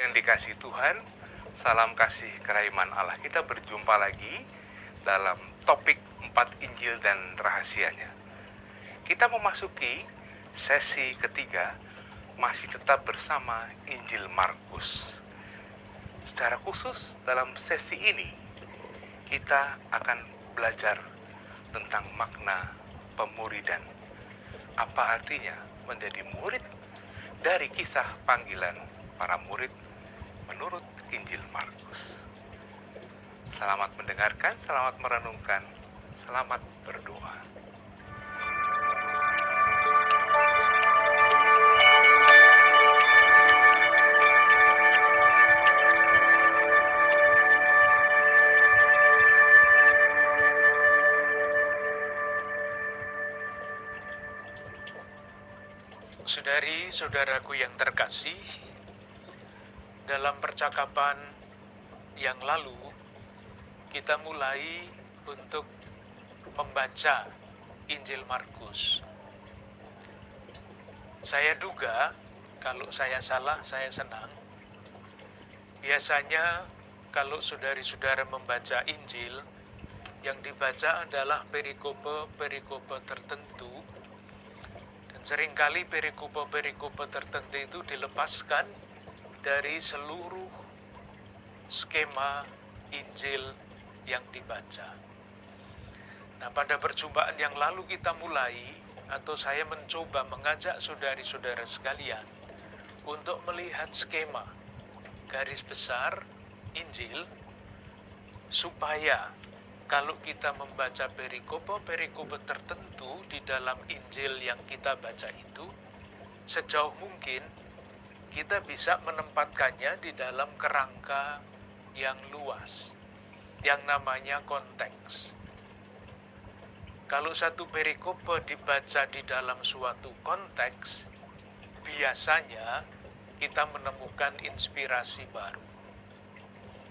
Yang dikasih Tuhan, salam kasih kerahiman Allah. Kita berjumpa lagi dalam topik empat Injil dan rahasianya. Kita memasuki sesi ketiga, masih tetap bersama Injil Markus. Secara khusus dalam sesi ini, kita akan belajar tentang makna pemuridan. Apa artinya menjadi murid dari kisah panggilan para murid menurut Injil Markus. Selamat mendengarkan, selamat merenungkan, selamat berdoa. Saudari-saudaraku yang terkasih, dalam percakapan yang lalu kita mulai untuk membaca Injil Markus. Saya duga kalau saya salah, saya senang. Biasanya kalau saudari-saudara membaca Injil, yang dibaca adalah perikope-perikope tertentu Seringkali perikope-perikope tertentu itu dilepaskan dari seluruh skema Injil yang dibaca. Nah, pada perjumpaan yang lalu kita mulai atau saya mencoba mengajak saudari-saudara sekalian untuk melihat skema garis besar Injil supaya kalau kita membaca perikope-perikope tertentu di dalam Injil yang kita baca itu, sejauh mungkin kita bisa menempatkannya di dalam kerangka yang luas, yang namanya konteks. Kalau satu perikope dibaca di dalam suatu konteks, biasanya kita menemukan inspirasi baru.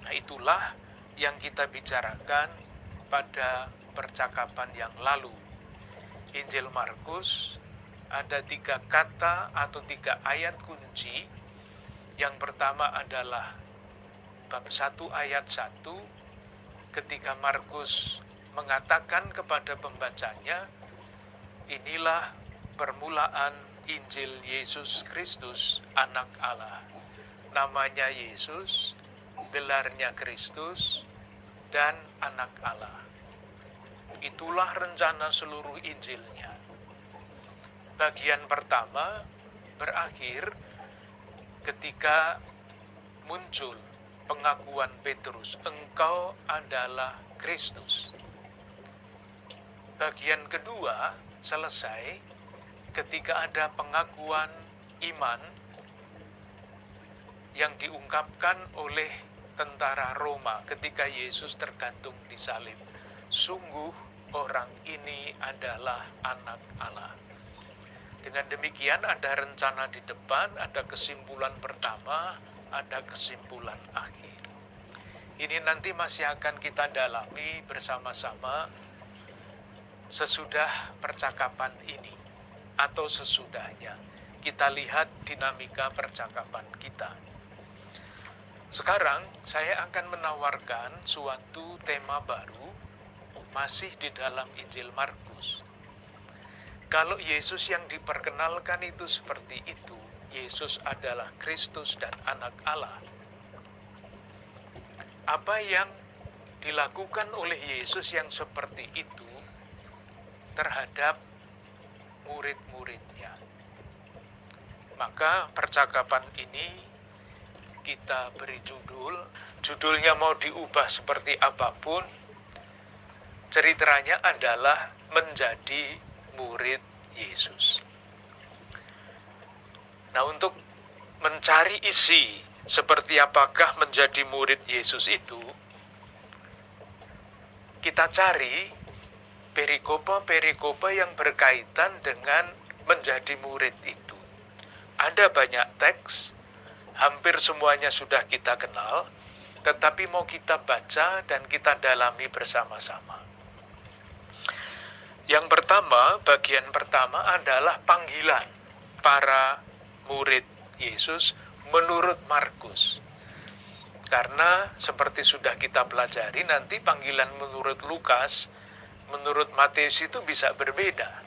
Nah, itulah yang kita bicarakan pada percakapan yang lalu. Injil Markus ada tiga kata atau tiga ayat kunci. Yang pertama adalah bab 1 ayat 1 ketika Markus mengatakan kepada pembacanya, inilah permulaan Injil Yesus Kristus, anak Allah. Namanya Yesus, gelarnya Kristus, dan anak Allah. Itulah rencana seluruh Injilnya. Bagian pertama berakhir ketika muncul pengakuan Petrus, engkau adalah Kristus. Bagian kedua selesai ketika ada pengakuan iman yang diungkapkan oleh tentara Roma ketika Yesus tergantung di salib. Sungguh orang ini adalah anak Allah. Dengan demikian ada rencana di depan, ada kesimpulan pertama, ada kesimpulan akhir. Ini nanti masih akan kita dalami bersama-sama sesudah percakapan ini atau sesudahnya. Kita lihat dinamika percakapan kita. Sekarang saya akan menawarkan suatu tema baru masih di dalam Injil Markus. Kalau Yesus yang diperkenalkan itu seperti itu, Yesus adalah Kristus dan anak Allah. Apa yang dilakukan oleh Yesus yang seperti itu terhadap murid-muridnya? Maka percakapan ini kita beri judul, judulnya mau diubah seperti apa pun, ceritanya adalah menjadi murid Yesus. Nah, untuk mencari isi seperti apakah menjadi murid Yesus itu, kita cari perikopa-perikopa yang berkaitan dengan menjadi murid itu. Ada banyak teks hampir semuanya sudah kita kenal, tetapi mau kita baca dan kita dalami bersama-sama. Yang pertama, bagian pertama adalah panggilan para murid Yesus menurut Markus. Karena seperti sudah kita pelajari nanti panggilan menurut Lukas, menurut Matius itu bisa berbeda.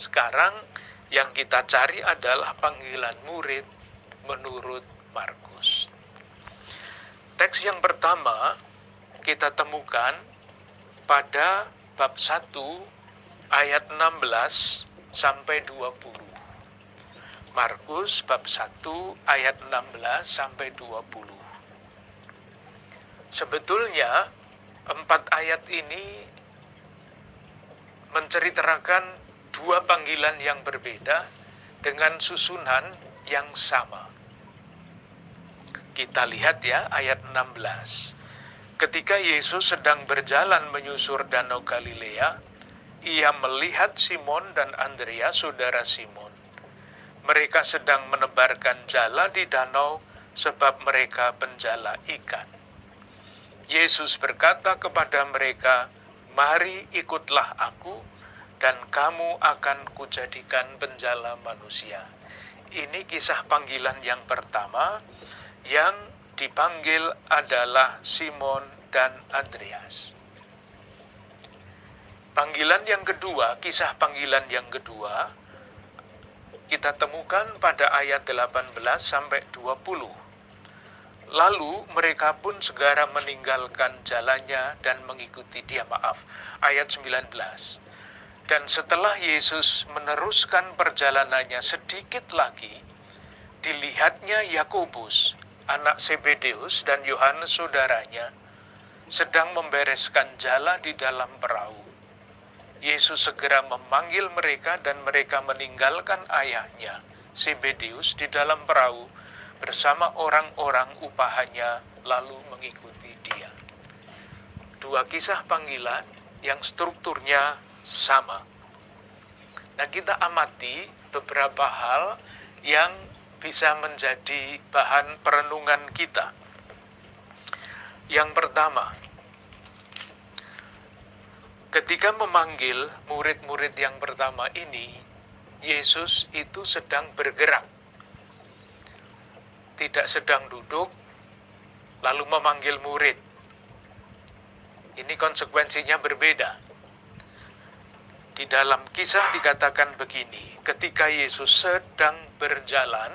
Sekarang yang kita cari adalah panggilan murid menurut Markus. Teks yang pertama kita temukan pada bab 1 ayat 16 sampai 20. Markus bab 1 ayat 16 sampai 20. Sebetulnya empat ayat ini menceritakan dua panggilan yang berbeda dengan susunan yang sama. Kita lihat ya ayat 16. Ketika Yesus sedang berjalan menyusur danau Galilea, ia melihat Simon dan Andrea saudara Simon. Mereka sedang menebarkan jala di danau sebab mereka penjala ikan. Yesus berkata kepada mereka, "Mari ikutlah aku, dan kamu akan kujadikan penjala manusia." Ini kisah panggilan yang pertama yang dipanggil adalah Simon dan Andreas. Panggilan yang kedua, kisah panggilan yang kedua, kita temukan pada ayat 18 sampai 20 Lalu mereka pun segera meninggalkan jalannya dan mengikuti dia. Maaf, ayat 19. Dan setelah Yesus meneruskan perjalanannya sedikit lagi, dilihatnya Yakobus, anak Sebedeus dan Yohanes saudaranya, sedang membereskan jala di dalam perahu. Yesus segera memanggil mereka dan mereka meninggalkan ayahnya, Sebedeus, di dalam perahu bersama orang-orang upahannya lalu mengikuti dia. Dua kisah panggilan yang strukturnya sama. Nah, kita amati beberapa hal yang bisa menjadi bahan perenungan kita. Yang pertama, ketika memanggil murid-murid yang pertama ini, Yesus itu sedang bergerak tidak sedang duduk, lalu memanggil murid. Ini konsekuensinya berbeda. Di dalam kisah dikatakan begini, ketika Yesus sedang berjalan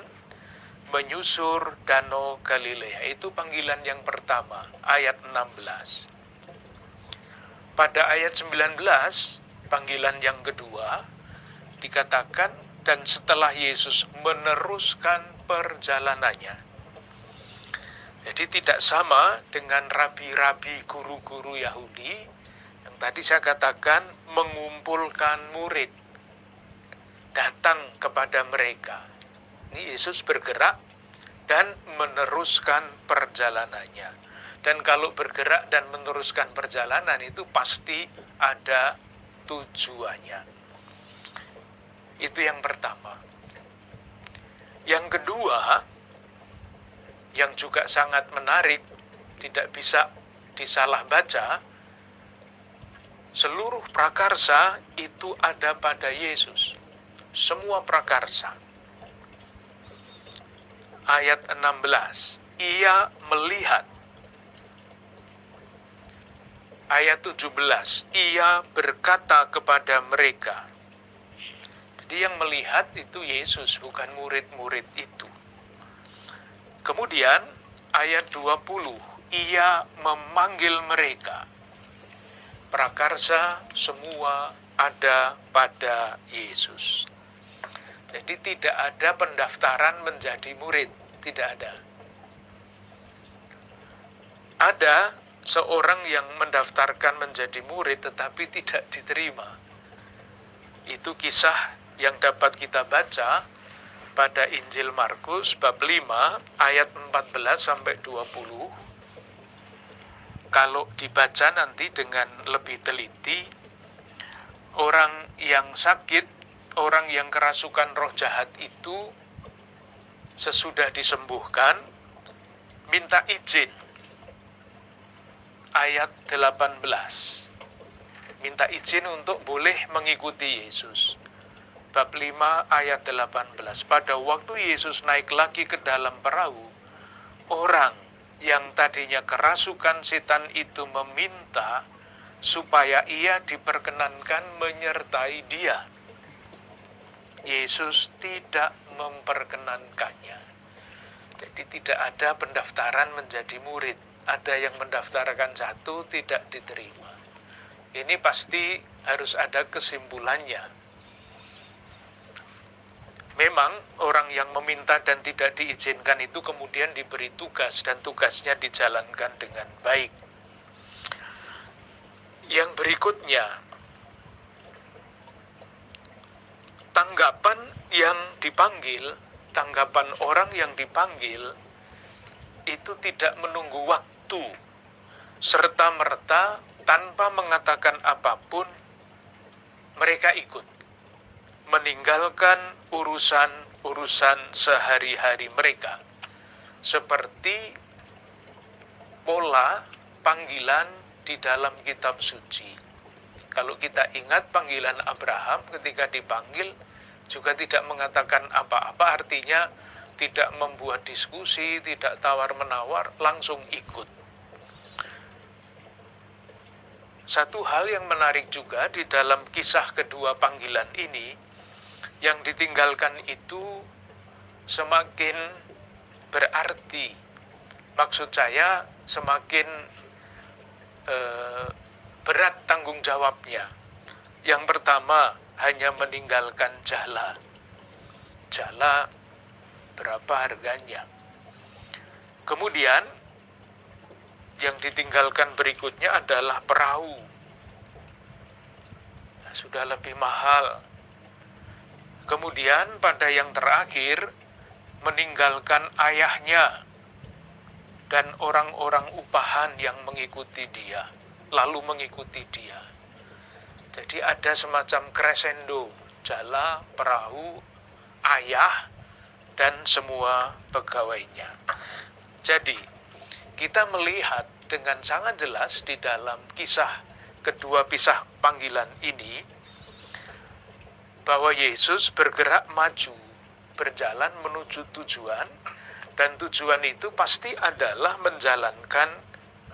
menyusur danau Galilea, itu panggilan yang pertama, ayat 16. Pada ayat 19, panggilan yang kedua, dikatakan, dan setelah Yesus meneruskan perjalanannya. Jadi tidak sama dengan rabi-rabi guru-guru Yahudi yang tadi saya katakan mengumpulkan murid datang kepada mereka. Ini Yesus bergerak dan meneruskan perjalanannya. Dan kalau bergerak dan meneruskan perjalanan itu pasti ada tujuannya. Itu yang pertama. Yang kedua, yang juga sangat menarik, tidak bisa disalah baca, seluruh prakarsa itu ada pada Yesus. Semua prakarsa. Ayat 16, ia melihat. Ayat 17, ia berkata kepada mereka, jadi yang melihat itu Yesus, bukan murid-murid itu. Kemudian ayat 20, ia memanggil mereka. Prakarsa semua ada pada Yesus. Jadi tidak ada pendaftaran menjadi murid, tidak ada. Ada seorang yang mendaftarkan menjadi murid tetapi tidak diterima. Itu kisah yang dapat kita baca pada Injil Markus bab 5 ayat 14 sampai 20. Kalau dibaca nanti dengan lebih teliti, orang yang sakit, orang yang kerasukan roh jahat itu sesudah disembuhkan minta izin. Ayat 18. Minta izin untuk boleh mengikuti Yesus bab 5 ayat 18. Pada waktu Yesus naik lagi ke dalam perahu, orang yang tadinya kerasukan setan itu meminta supaya ia diperkenankan menyertai dia. Yesus tidak memperkenankannya. Jadi tidak ada pendaftaran menjadi murid. Ada yang mendaftarkan satu tidak diterima. Ini pasti harus ada kesimpulannya. Memang orang yang meminta dan tidak diizinkan itu kemudian diberi tugas dan tugasnya dijalankan dengan baik. Yang berikutnya, tanggapan yang dipanggil, tanggapan orang yang dipanggil itu tidak menunggu waktu serta merta tanpa mengatakan apa pun mereka ikut meninggalkan urusan-urusan sehari-hari mereka. Seperti pola panggilan di dalam kitab suci. Kalau kita ingat panggilan Abraham ketika dipanggil juga tidak mengatakan apa-apa artinya tidak membuat diskusi, tidak tawar-menawar, langsung ikut. Satu hal yang menarik juga di dalam kisah kedua panggilan ini, yang ditinggalkan itu semakin berarti. Maksud saya semakin eh, berat tanggung jawabnya. Yang pertama, hanya meninggalkan jala. Jala berapa harganya? Kemudian, yang ditinggalkan berikutnya adalah perahu. Nah, sudah lebih mahal. Kemudian pada yang terakhir, meninggalkan ayahnya dan orang-orang upahan yang mengikuti dia lalu mengikuti dia. Jadi ada semacam crescendo, jala, perahu, ayah, dan semua pegawainya. Jadi, kita melihat dengan sangat jelas di dalam kisah kedua pisah panggilan ini bahwa Yesus bergerak maju, berjalan menuju tujuan, dan tujuan itu pasti adalah menjalankan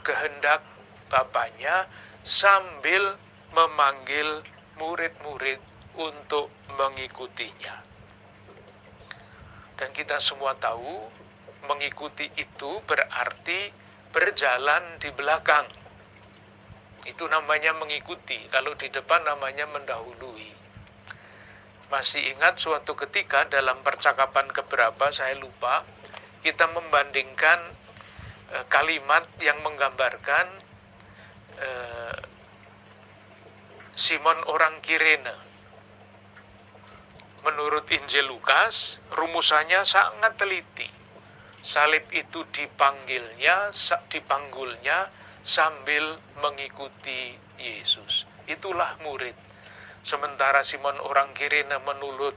kehendak bapaknya sambil memanggil murid-murid untuk mengikutinya. Dan kita semua tahu mengikuti itu berarti berjalan di belakang. Itu namanya mengikuti, kalau di depan namanya mendahului. Masih ingat suatu ketika dalam percakapan keberapa saya lupa, kita membandingkan eh, kalimat yang menggambarkan Eh, Simon orang Kirene. Menurut Injil Lukas, rumusannya sangat teliti. Salib itu dipanggilnya, dipanggulnya sambil mengikuti Yesus. Itulah murid. Sementara Simon orang Kirene menurut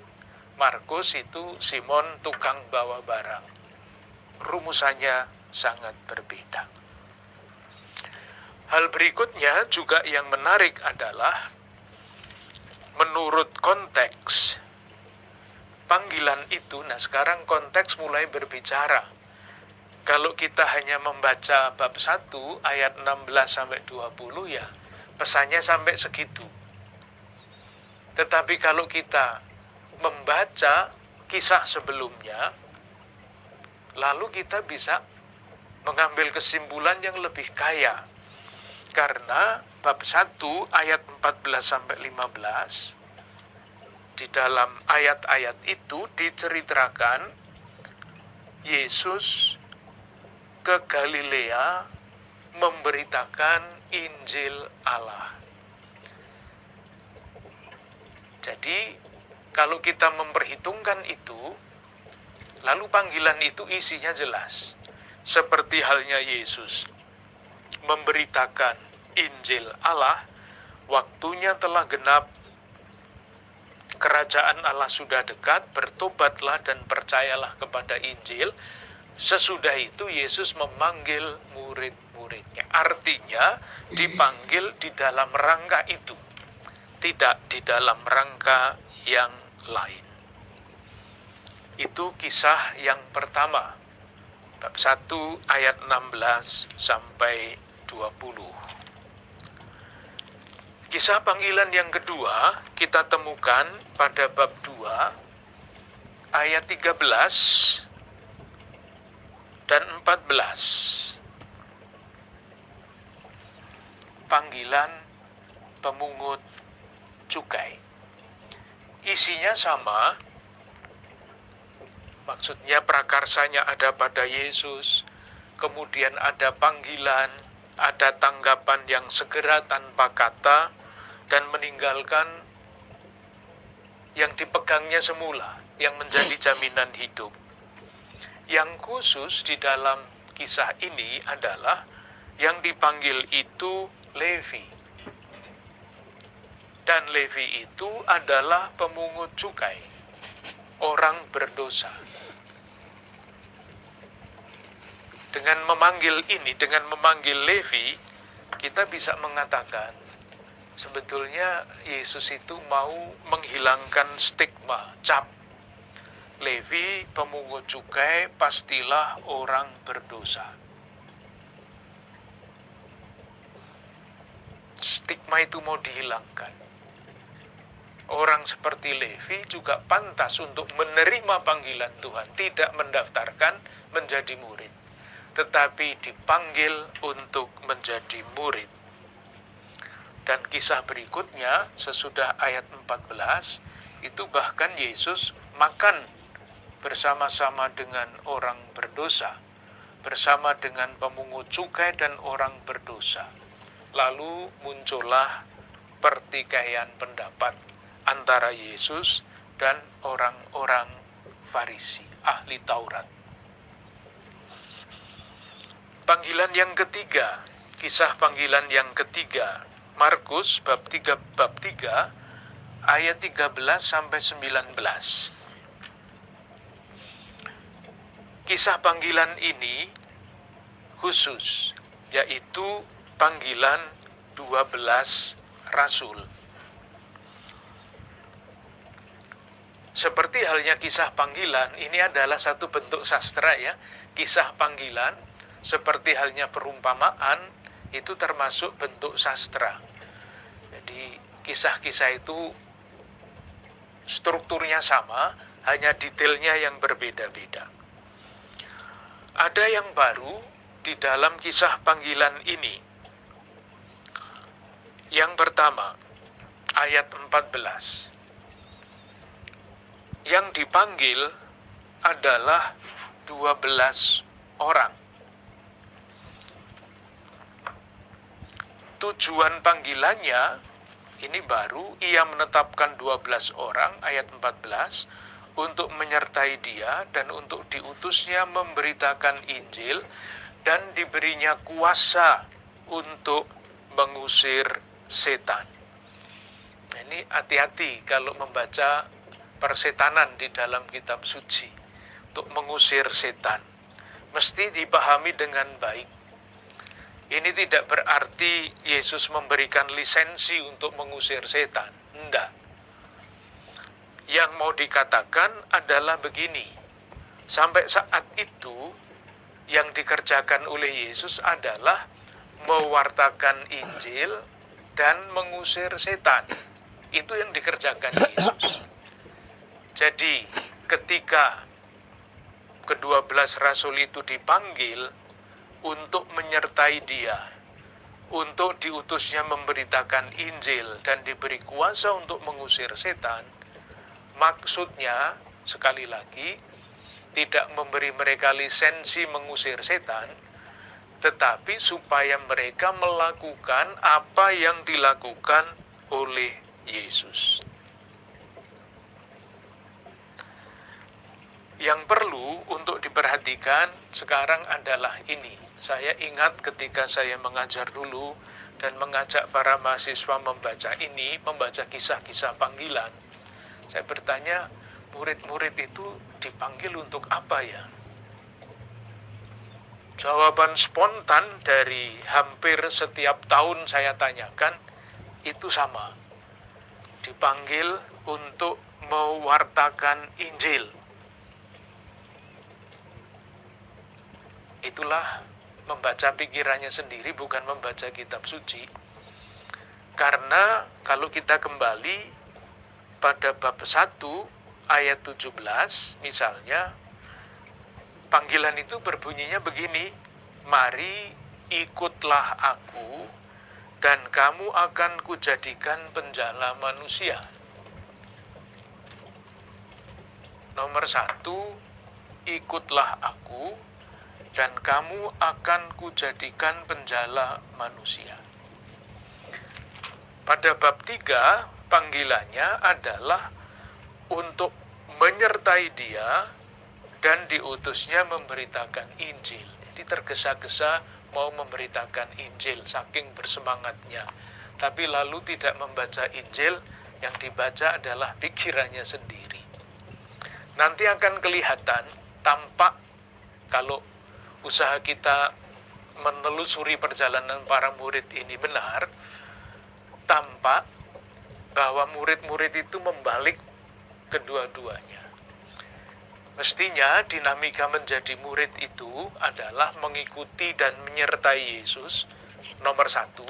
Markus itu Simon tukang bawa barang. Rumusannya sangat berbeda. Hal berikutnya juga yang menarik adalah menurut konteks panggilan itu, nah sekarang konteks mulai berbicara. Kalau kita hanya membaca bab 1 ayat 16 sampai 20 ya pesannya sampai segitu. Tetapi kalau kita membaca kisah sebelumnya lalu kita bisa mengambil kesimpulan yang lebih kaya karena bab 1 ayat 14 sampai 15 di dalam ayat-ayat itu diceritakan Yesus ke Galilea memberitakan Injil Allah. Jadi, kalau kita memperhitungkan itu, lalu panggilan itu isinya jelas. Seperti halnya Yesus memberitakan Injil Allah, waktunya telah genap, kerajaan Allah sudah dekat, bertobatlah dan percayalah kepada Injil. Sesudah itu Yesus memanggil murid-muridnya. Artinya dipanggil di dalam rangka itu, tidak di dalam rangka yang lain. Itu kisah yang pertama bab 1 ayat 16 sampai 20. Kisah panggilan yang kedua kita temukan pada bab 2 ayat 13 dan 14. Panggilan pemungut cukai. Isinya sama, Maksudnya prakarsanya ada pada Yesus, kemudian ada panggilan, ada tanggapan yang segera tanpa kata, dan meninggalkan yang dipegangnya semula, yang menjadi jaminan hidup. Yang khusus di dalam kisah ini adalah yang dipanggil itu Levi. Dan Levi itu adalah pemungut cukai, orang berdosa. Dengan memanggil ini, dengan memanggil Levi, kita bisa mengatakan sebetulnya Yesus itu mau menghilangkan stigma, cap. Levi, pemungut cukai, pastilah orang berdosa. Stigma itu mau dihilangkan. Orang seperti Levi juga pantas untuk menerima panggilan Tuhan, tidak mendaftarkan menjadi murid tetapi dipanggil untuk menjadi murid. Dan kisah berikutnya sesudah ayat 14 itu bahkan Yesus makan bersama-sama dengan orang berdosa, bersama dengan pemungut cukai dan orang berdosa. Lalu muncullah pertikaian pendapat antara Yesus dan orang-orang Farisi, ahli Taurat. Panggilan yang ketiga, kisah panggilan yang ketiga, Markus bab 3 bab 3 ayat 13 sampai 19. Kisah panggilan ini khusus yaitu panggilan 12 rasul. Seperti halnya kisah panggilan, ini adalah satu bentuk sastra ya. Kisah panggilan seperti halnya perumpamaan itu termasuk bentuk sastra. Jadi kisah-kisah itu strukturnya sama, hanya detailnya yang berbeda-beda. Ada yang baru di dalam kisah panggilan ini. Yang pertama, ayat 14. Yang dipanggil adalah 12 orang. Tujuan panggilannya ini baru ia menetapkan 12 orang ayat 14 untuk menyertai dia dan untuk diutusnya memberitakan Injil dan diberinya kuasa untuk mengusir setan. Ini hati-hati kalau membaca persetanan di dalam kitab suci untuk mengusir setan. Mesti dipahami dengan baik ini tidak berarti Yesus memberikan lisensi untuk mengusir setan. Tidak. Yang mau dikatakan adalah begini. Sampai saat itu, yang dikerjakan oleh Yesus adalah mewartakan Injil dan mengusir setan. Itu yang dikerjakan Yesus. Jadi, ketika kedua belas rasul itu dipanggil, untuk menyertai dia, untuk diutusnya memberitakan Injil dan diberi kuasa untuk mengusir setan, maksudnya sekali lagi tidak memberi mereka lisensi mengusir setan, tetapi supaya mereka melakukan apa yang dilakukan oleh Yesus. Yang perlu untuk diperhatikan sekarang adalah ini saya ingat ketika saya mengajar dulu dan mengajak para mahasiswa membaca ini, membaca kisah-kisah panggilan. Saya bertanya, murid-murid itu dipanggil untuk apa ya? Jawaban spontan dari hampir setiap tahun saya tanyakan, itu sama. Dipanggil untuk mewartakan Injil Itulah membaca pikirannya sendiri bukan membaca kitab suci. Karena kalau kita kembali pada bab 1 ayat 17 misalnya panggilan itu berbunyinya begini, mari ikutlah aku dan kamu akan kujadikan penjala manusia. Nomor satu, ikutlah aku, dan kamu akan kujadikan penjala manusia. Pada bab tiga, panggilannya adalah untuk menyertai dia dan diutusnya memberitakan Injil. Jadi tergesa-gesa mau memberitakan Injil saking bersemangatnya. Tapi lalu tidak membaca Injil, yang dibaca adalah pikirannya sendiri nanti akan kelihatan tampak kalau usaha kita menelusuri perjalanan para murid ini benar, tampak bahwa murid-murid itu membalik kedua-duanya. Mestinya dinamika menjadi murid itu adalah mengikuti dan menyertai Yesus, nomor satu,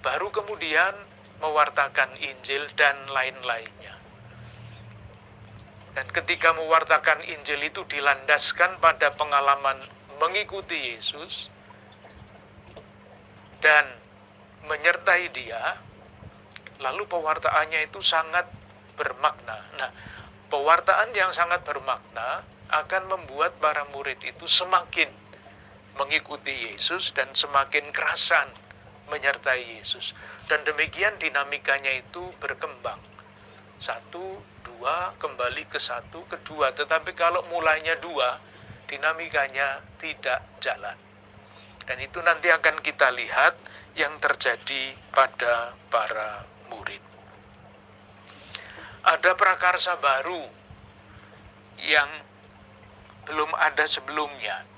baru kemudian mewartakan Injil dan lain-lainnya. Dan ketika mewartakan Injil itu dilandaskan pada pengalaman mengikuti Yesus dan menyertai dia, lalu pewartaannya itu sangat bermakna. Nah, pewartaan yang sangat bermakna akan membuat para murid itu semakin mengikuti Yesus dan semakin kerasan menyertai Yesus. Dan demikian dinamikanya itu berkembang. Satu, dua, kembali ke satu, kedua. Tetapi kalau mulainya dua, dinamikanya tidak jalan. Dan itu nanti akan kita lihat yang terjadi pada para murid. Ada prakarsa baru yang belum ada sebelumnya.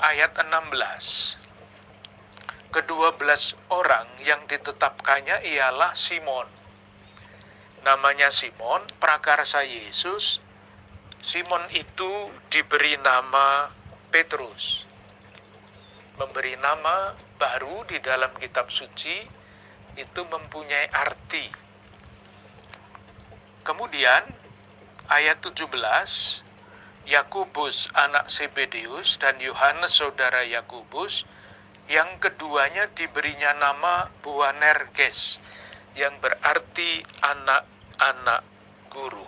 Ayat 16. Kedua belas orang yang ditetapkannya ialah Simon, namanya Simon, prakarsa Yesus. Simon itu diberi nama Petrus. Memberi nama baru di dalam kitab suci itu mempunyai arti. Kemudian ayat 17 Yakubus anak Sebedeus dan Yohanes saudara Yakubus yang keduanya diberinya nama Boanerges yang berarti anak anak guru.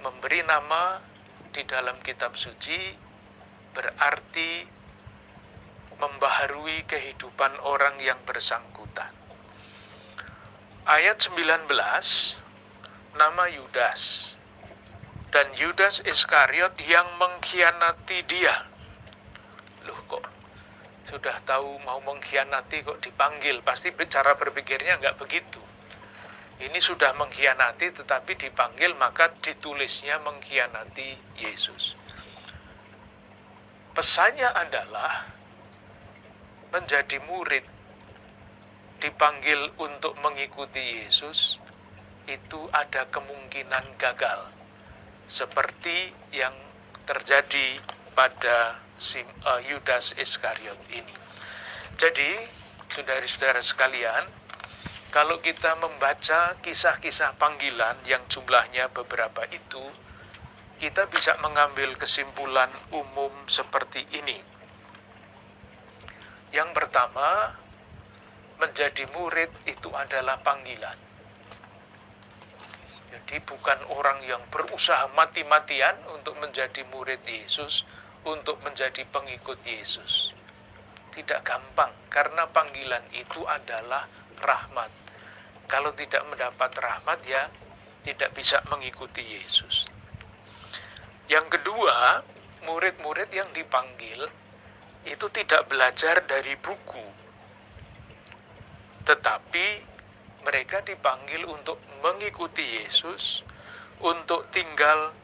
Memberi nama di dalam kitab suci berarti membaharui kehidupan orang yang bersangkutan. Ayat 19, nama Yudas. Dan Yudas Iskariot yang mengkhianati dia. Loh kok sudah tahu mau mengkhianati kok dipanggil, pasti cara berpikirnya nggak begitu. Ini sudah mengkhianati tetapi dipanggil maka ditulisnya mengkhianati Yesus. Pesannya adalah menjadi murid dipanggil untuk mengikuti Yesus itu ada kemungkinan gagal seperti yang terjadi pada uh, Yudas Iskariot ini. Jadi, saudara-saudara sekalian, kalau kita membaca kisah-kisah panggilan yang jumlahnya beberapa itu, kita bisa mengambil kesimpulan umum seperti ini. Yang pertama, menjadi murid itu adalah panggilan. Jadi bukan orang yang berusaha mati-matian untuk menjadi murid Yesus, untuk menjadi pengikut Yesus. Tidak gampang, karena panggilan itu adalah rahmat. Kalau tidak mendapat rahmat, ya tidak bisa mengikuti Yesus. Yang kedua, murid-murid yang dipanggil itu tidak belajar dari buku, tetapi mereka dipanggil untuk mengikuti Yesus, untuk tinggal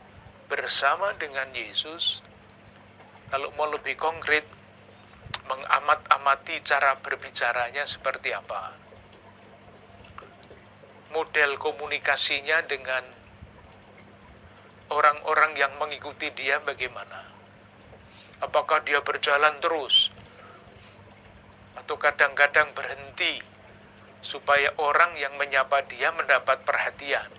bersama dengan Yesus, kalau mau lebih konkret, mengamat-amati cara berbicaranya seperti apa. Model komunikasinya dengan orang-orang yang mengikuti dia bagaimana? Apakah dia berjalan terus? Atau kadang-kadang berhenti supaya orang yang menyapa dia mendapat perhatian.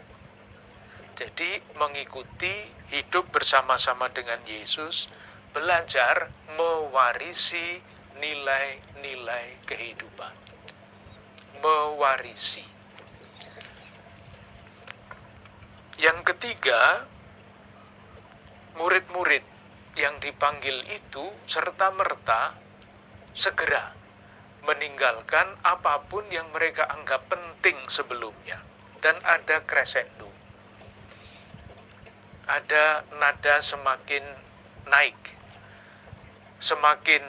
Jadi mengikuti hidup bersama-sama dengan Yesus, belajar mewarisi nilai-nilai kehidupan. Mewarisi. Yang ketiga, murid-murid yang dipanggil itu serta-merta segera meninggalkan apa pun yang mereka anggap penting sebelumnya dan ada crescendo. Ada nada semakin naik. Semakin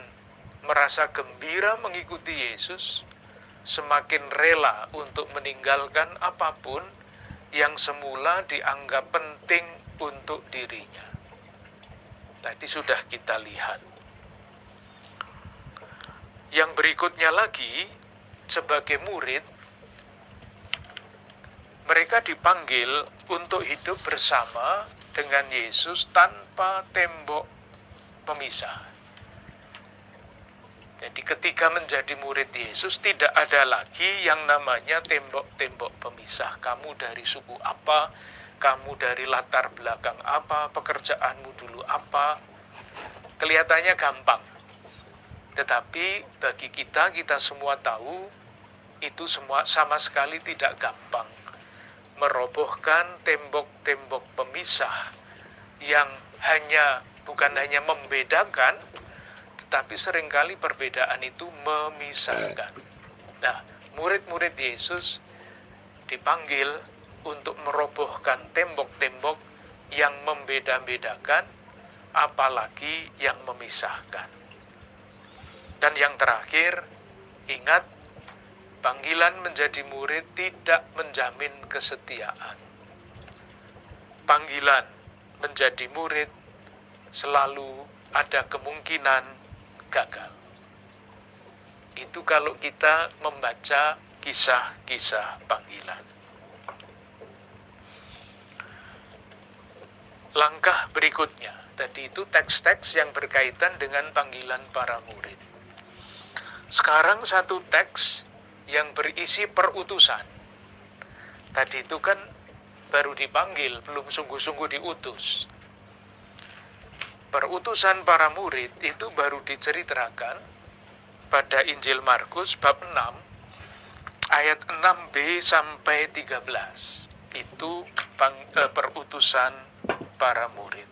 merasa gembira mengikuti Yesus, semakin rela untuk meninggalkan apa pun yang semula dianggap penting untuk dirinya. Tadi sudah kita lihat. Yang berikutnya lagi, sebagai murid, mereka dipanggil untuk hidup bersama dengan Yesus tanpa tembok pemisah. Jadi ketika menjadi murid Yesus tidak ada lagi yang namanya tembok-tembok pemisah. Kamu dari suku apa, kamu dari latar belakang apa, pekerjaanmu dulu apa. Kelihatannya gampang. Tetapi bagi kita, kita semua tahu itu semua sama sekali tidak gampang. Merobohkan tembok-tembok pemisah yang hanya bukan hanya membedakan, tetapi sering kali perbedaan itu memisahkan. Nah, murid-murid Yesus dipanggil untuk merobohkan tembok-tembok yang membeda-bedakan, apalagi yang memisahkan. Dan yang terakhir, ingat, panggilan menjadi murid tidak menjamin kesetiaan. Panggilan menjadi murid selalu ada kemungkinan gagal. Itu kalau kita membaca kisah-kisah panggilan. langkah berikutnya. Tadi itu teks-teks yang berkaitan dengan panggilan para murid. Sekarang satu teks yang berisi perutusan. Tadi itu kan baru dipanggil, belum sungguh-sungguh diutus. Perutusan para murid itu baru diceritakan pada Injil Markus bab 6 ayat 6b sampai 13. Itu eh, perutusan para murid.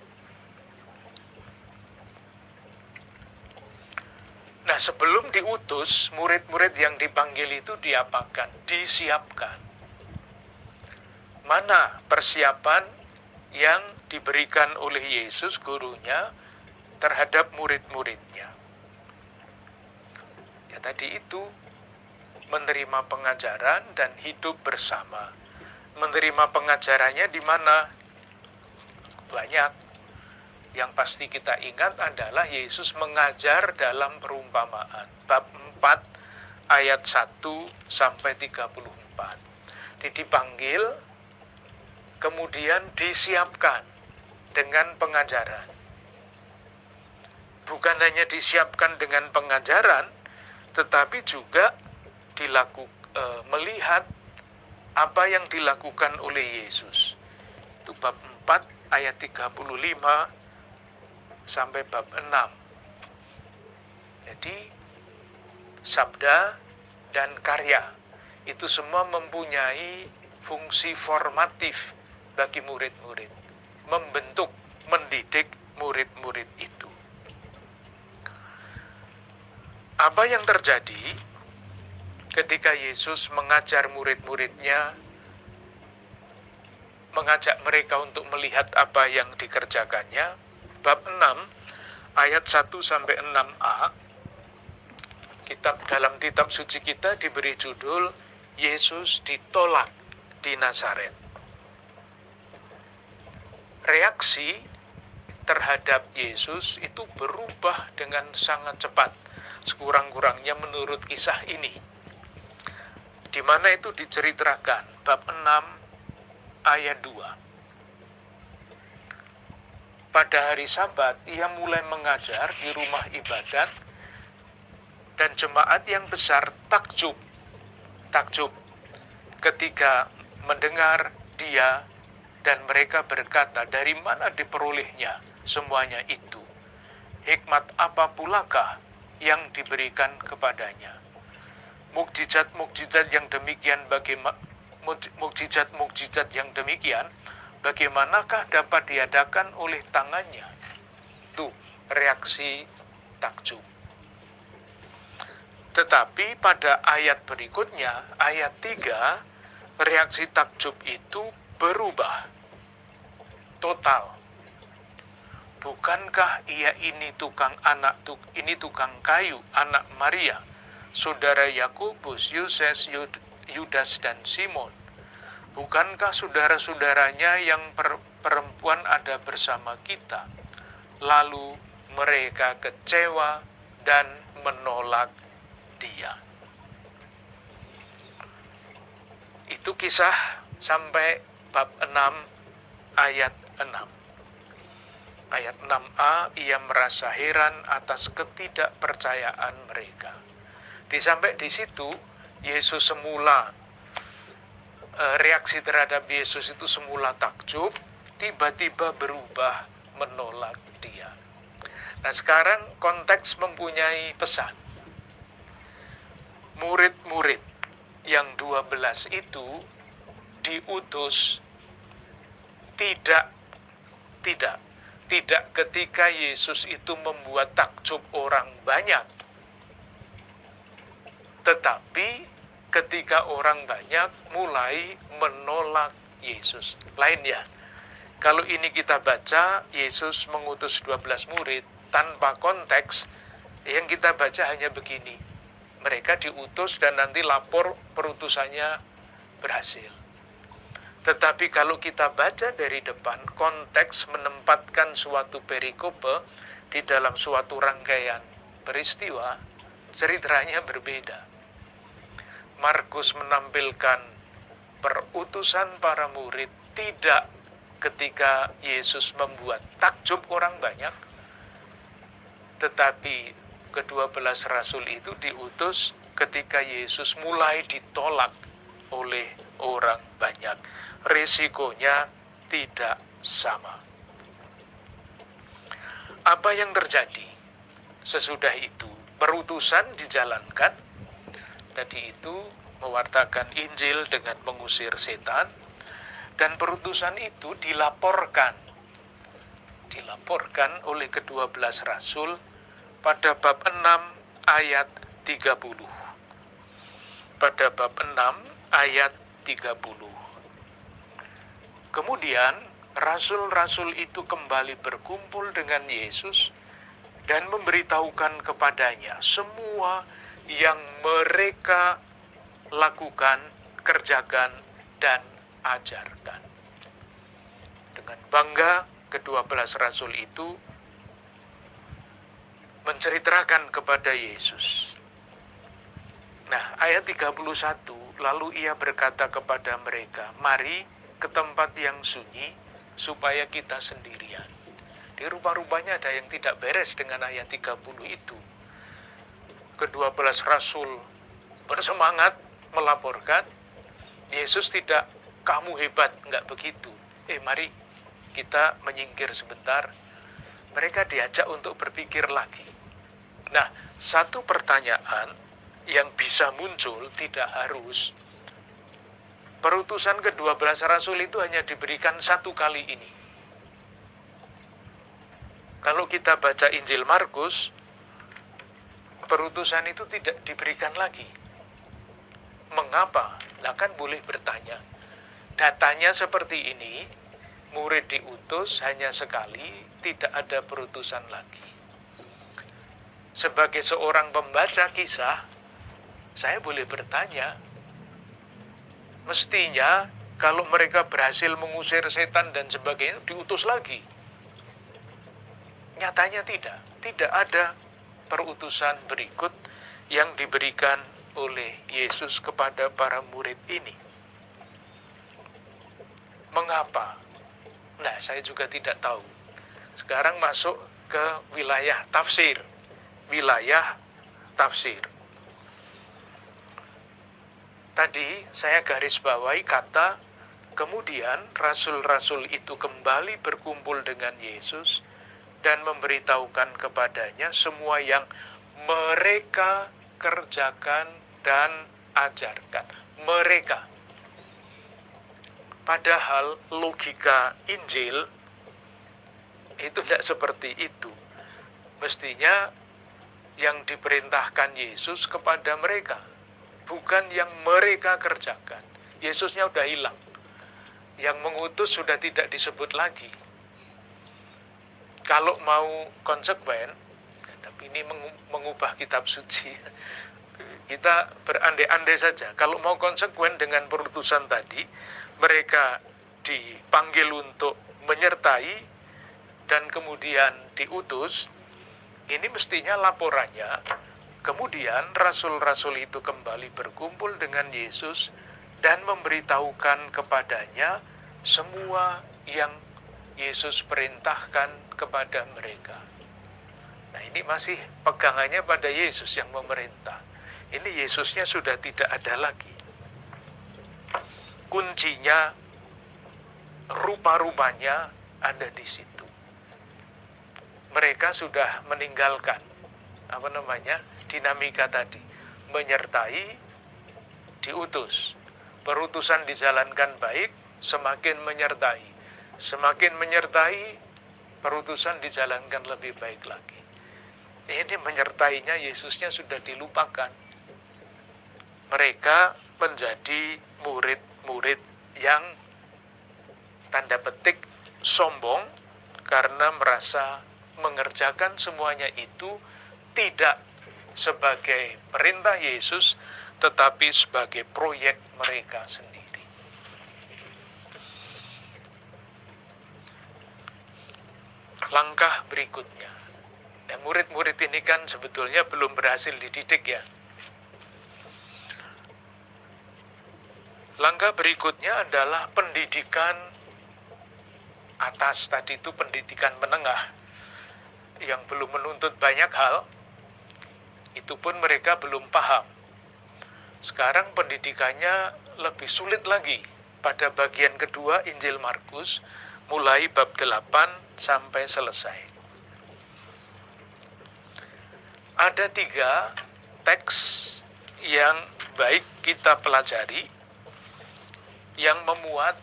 Nah, sebelum diutus, murid-murid yang dipanggil itu diapakan? Disiapkan. Mana persiapan yang diberikan oleh Yesus gurunya terhadap murid-muridnya? Ya tadi itu menerima pengajaran dan hidup bersama. Menerima pengajarannya di mana? banyak. Yang pasti kita ingat adalah Yesus mengajar dalam perumpamaan. Bab 4 ayat 1 sampai 34. Jadi dipanggil, kemudian disiapkan dengan pengajaran. Bukan hanya disiapkan dengan pengajaran, tetapi juga dilaku, e, melihat apa yang dilakukan oleh Yesus. Itu bab 4 ayat 35 sampai bab 6. Jadi sabda dan karya itu semua mempunyai fungsi formatif bagi murid-murid, membentuk, mendidik murid-murid itu. Apa yang terjadi ketika Yesus mengajar murid-muridnya mengajak mereka untuk melihat apa yang dikerjakannya. Bab 6 ayat 1 sampai 6a kitab dalam kitab suci kita diberi judul Yesus ditolak di Nazaret. Reaksi terhadap Yesus itu berubah dengan sangat cepat, sekurang-kurangnya menurut kisah ini. Di mana itu diceritakan bab 6 ayat 2. pada hari Sabat ia mulai mengajar di rumah ibadat dan jemaat yang besar takjub takjub ketika mendengar dia dan mereka berkata dari mana diperolehnya semuanya itu? Hikmat apa pulakah yang diberikan kepadanya? Mukjizat-mukjizat yang demikian bagaimana mukjizat-mukjizat yang demikian bagaimanakah dapat diadakan oleh tangannya? Tuh reaksi takjub. Tetapi pada ayat berikutnya, ayat 3, reaksi takjub itu berubah. Total. Bukankah ia ini tukang anak, ini tukang kayu, anak Maria, saudara Yakobus, Yoses, Yudas, dan Simon? Bukankah saudara-saudaranya yang perempuan ada bersama kita? Lalu mereka kecewa dan menolak dia. Itu kisah sampai bab 6 ayat 6. Ayat 6a, ia merasa heran atas ketidakpercayaan mereka. Di sampai di situ, Yesus semula eh, reaksi terhadap Yesus itu semula takjub, tiba-tiba berubah menolak dia. Nah sekarang konteks mempunyai pesan murid-murid yang 12 itu diutus. Tidak tidak tidak ketika Yesus itu membuat takjub orang banyak. Tetapi ketika orang banyak mulai menolak Yesus. Lainnya kalau ini kita baca Yesus mengutus 12 murid tanpa konteks yang kita baca hanya begini. Mereka diutus dan nanti lapor perutusannya berhasil. Tetapi kalau kita baca dari depan, konteks menempatkan suatu perikope di dalam suatu rangkaian peristiwa, ceritanya berbeda. Markus menampilkan perutusan para murid tidak ketika Yesus membuat takjub orang banyak, tetapi kedua belas rasul itu diutus ketika Yesus mulai ditolak oleh orang banyak. Risikonya tidak sama. Apa yang terjadi sesudah itu? Perutusan dijalankan. Tadi itu mewartakan Injil dengan mengusir setan. Dan perutusan itu dilaporkan. Dilaporkan oleh kedua belas rasul pada bab 6 ayat 30. Pada bab 6 ayat 30. Kemudian rasul-rasul itu kembali berkumpul dengan Yesus dan memberitahukan kepadanya semua yang mereka lakukan, kerjakan, dan ajarkan. Dengan bangga, kedua belas rasul itu menceritakan kepada Yesus. Nah, ayat 31, lalu ia berkata kepada mereka, mari ke tempat yang sunyi, supaya kita sendirian. Di rupa-rupanya ada yang tidak beres dengan ayat 30 itu. Kedua belas rasul bersemangat melaporkan, Yesus tidak, kamu hebat, enggak begitu. Eh mari kita menyingkir sebentar, mereka diajak untuk berpikir lagi. Nah, satu pertanyaan yang bisa muncul tidak harus perutusan kedua belas rasul itu hanya diberikan satu kali ini. Kalau kita baca Injil Markus, perutusan itu tidak diberikan lagi. Mengapa? Nah kan boleh bertanya. Datanya seperti ini, murid diutus hanya sekali, tidak ada perutusan lagi sebagai seorang pembaca kisah, saya boleh bertanya, mestinya kalau mereka berhasil mengusir setan dan sebagainya, diutus lagi. Nyatanya tidak, tidak ada perutusan berikut yang diberikan oleh Yesus kepada para murid ini. Mengapa? Nah, saya juga tidak tahu. Sekarang masuk ke wilayah tafsir. Wilayah tafsir. Tadi saya garis bawahi kata kemudian rasul-rasul itu kembali berkumpul dengan Yesus dan memberitahukan kepadanya semua yang mereka kerjakan dan ajarkan. Mereka. Padahal logika Injil itu tidak seperti itu. Mestinya yang diperintahkan Yesus kepada mereka, bukan yang mereka kerjakan. Yesusnya udah hilang. Yang mengutus sudah tidak disebut lagi. Kalau mau konsekuen, tapi ini mengubah kitab suci. Kita berandai-andai saja. Kalau mau konsekuen dengan perutusan tadi, mereka dipanggil untuk menyertai dan kemudian diutus, ini mestinya laporannya. Kemudian rasul-rasul itu kembali berkumpul dengan Yesus dan memberitahukan kepadanya semua yang Yesus perintahkan kepada mereka. Nah ini masih pegangannya pada Yesus yang memerintah. Ini Yesusnya sudah tidak ada lagi. Kuncinya, rupa-rupanya ada di situ mereka sudah meninggalkan apa namanya dinamika tadi menyertai diutus. Perutusan dijalankan baik semakin menyertai. Semakin menyertai perutusan dijalankan lebih baik lagi. Ini menyertainya Yesusnya sudah dilupakan. Mereka menjadi murid-murid yang tanda petik sombong karena merasa mengerjakan semuanya itu tidak sebagai perintah Yesus, tetapi sebagai proyek mereka sendiri. Langkah berikutnya, ya, murid-murid ini kan sebetulnya belum berhasil dididik ya. Langkah berikutnya adalah pendidikan atas tadi itu pendidikan menengah yang belum menuntut banyak hal, itu pun mereka belum paham. Sekarang pendidikannya lebih sulit lagi pada bagian kedua Injil Markus, mulai bab 8 sampai selesai. Ada tiga teks yang baik kita pelajari, yang memuat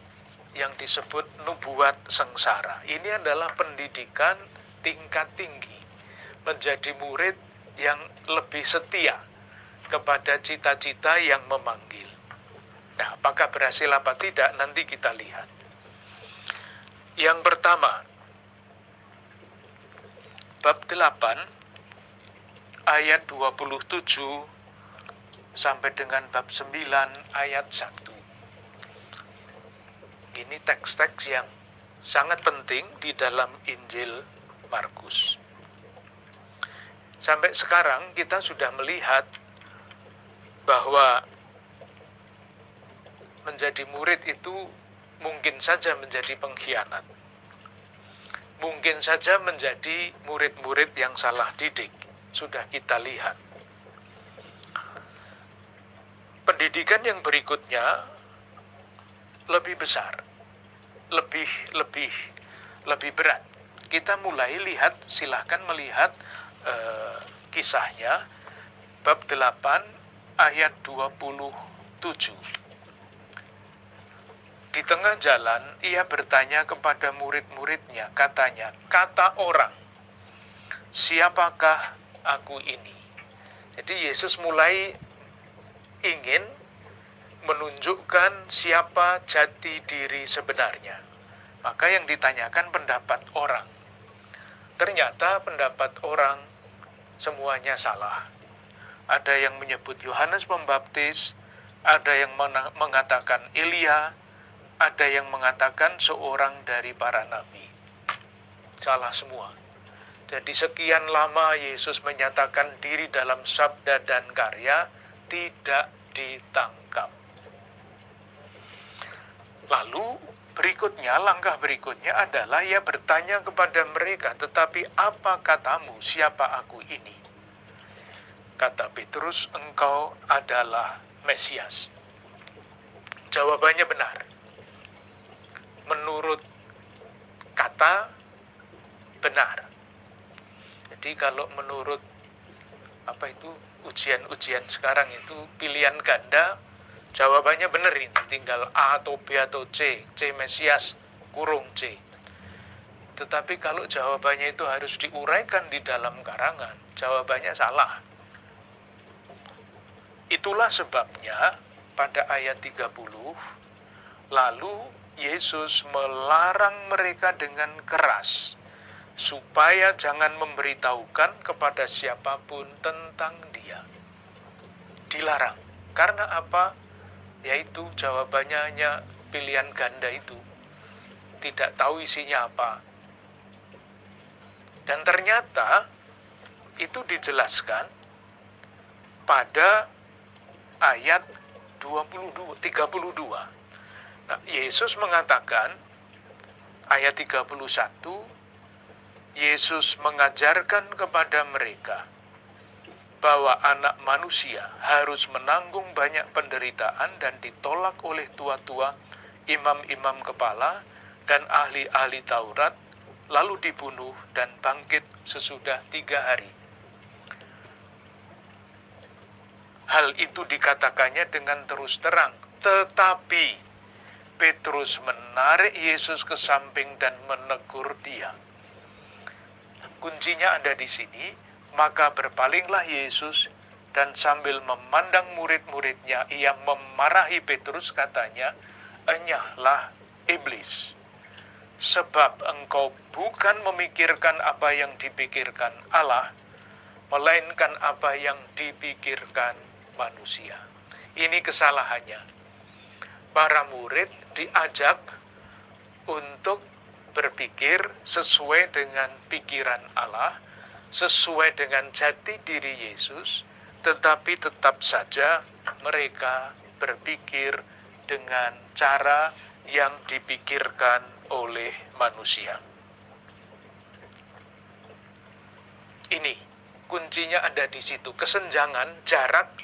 yang disebut nubuat sengsara. Ini adalah pendidikan tingkat tinggi, menjadi murid yang lebih setia kepada cita-cita yang memanggil. Nah, apakah berhasil apa tidak nanti kita lihat. Yang pertama, bab 8 ayat 27 sampai dengan bab 9 ayat 1. Ini teks-teks yang sangat penting di dalam Injil Markus. Sampai sekarang kita sudah melihat bahwa menjadi murid itu mungkin saja menjadi pengkhianat. Mungkin saja menjadi murid-murid yang salah didik. Sudah kita lihat. Pendidikan yang berikutnya lebih besar, lebih lebih lebih berat kita mulai lihat, silahkan melihat uh, kisahnya, bab 8 ayat 27. Di tengah jalan, ia bertanya kepada murid-muridnya, katanya, kata orang, siapakah aku ini? Jadi Yesus mulai ingin menunjukkan siapa jati diri sebenarnya. Maka yang ditanyakan pendapat orang ternyata pendapat orang semuanya salah. Ada yang menyebut Yohanes Pembaptis, ada yang mengatakan Elia, ada yang mengatakan seorang dari para nabi. Salah semua. Jadi sekian lama Yesus menyatakan diri dalam sabda dan karya tidak ditangkap. Lalu berikutnya, langkah berikutnya adalah ia bertanya kepada mereka, tetapi apa katamu, siapa aku ini? Kata Petrus, engkau adalah Mesias. Jawabannya benar. Menurut kata, benar. Jadi kalau menurut apa itu ujian-ujian sekarang itu pilihan ganda jawabannya benar ini tinggal A atau B atau C C Mesias kurung C tetapi kalau jawabannya itu harus diuraikan di dalam karangan jawabannya salah itulah sebabnya pada ayat 30 lalu Yesus melarang mereka dengan keras supaya jangan memberitahukan kepada siapa pun tentang dia. Dilarang. Karena apa? Yaitu jawabannya hanya pilihan ganda itu. Tidak tahu isinya apa. Dan ternyata itu dijelaskan pada ayat 22, 32. Nah, Yesus mengatakan ayat 31 Yesus mengajarkan kepada mereka bahwa anak manusia harus menanggung banyak penderitaan dan ditolak oleh tua-tua, imam-imam kepala, dan ahli-ahli Taurat, lalu dibunuh dan bangkit sesudah tiga hari. Hal itu dikatakannya dengan terus terang, tetapi Petrus menarik Yesus ke samping dan menegur dia kuncinya ada di sini, maka berpalinglah Yesus dan sambil memandang murid-muridnya, ia memarahi Petrus katanya, enyahlah iblis. Sebab engkau bukan memikirkan apa yang dipikirkan Allah, melainkan apa yang dipikirkan manusia. Ini kesalahannya. Para murid diajak untuk berpikir sesuai dengan pikiran Allah, sesuai dengan jati diri Yesus, tetapi tetap saja mereka berpikir dengan cara yang dipikirkan oleh manusia. Ini kuncinya ada di situ, kesenjangan jarak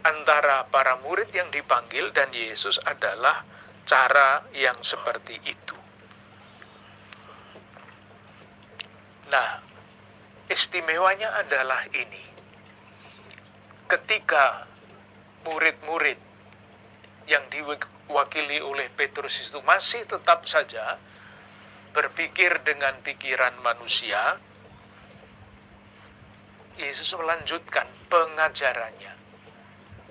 antara para murid yang dipanggil dan Yesus adalah cara yang seperti itu. Nah, istimewanya adalah ini. Ketika murid-murid yang diwakili oleh Petrus itu masih tetap saja berpikir dengan pikiran manusia, Yesus melanjutkan pengajarannya.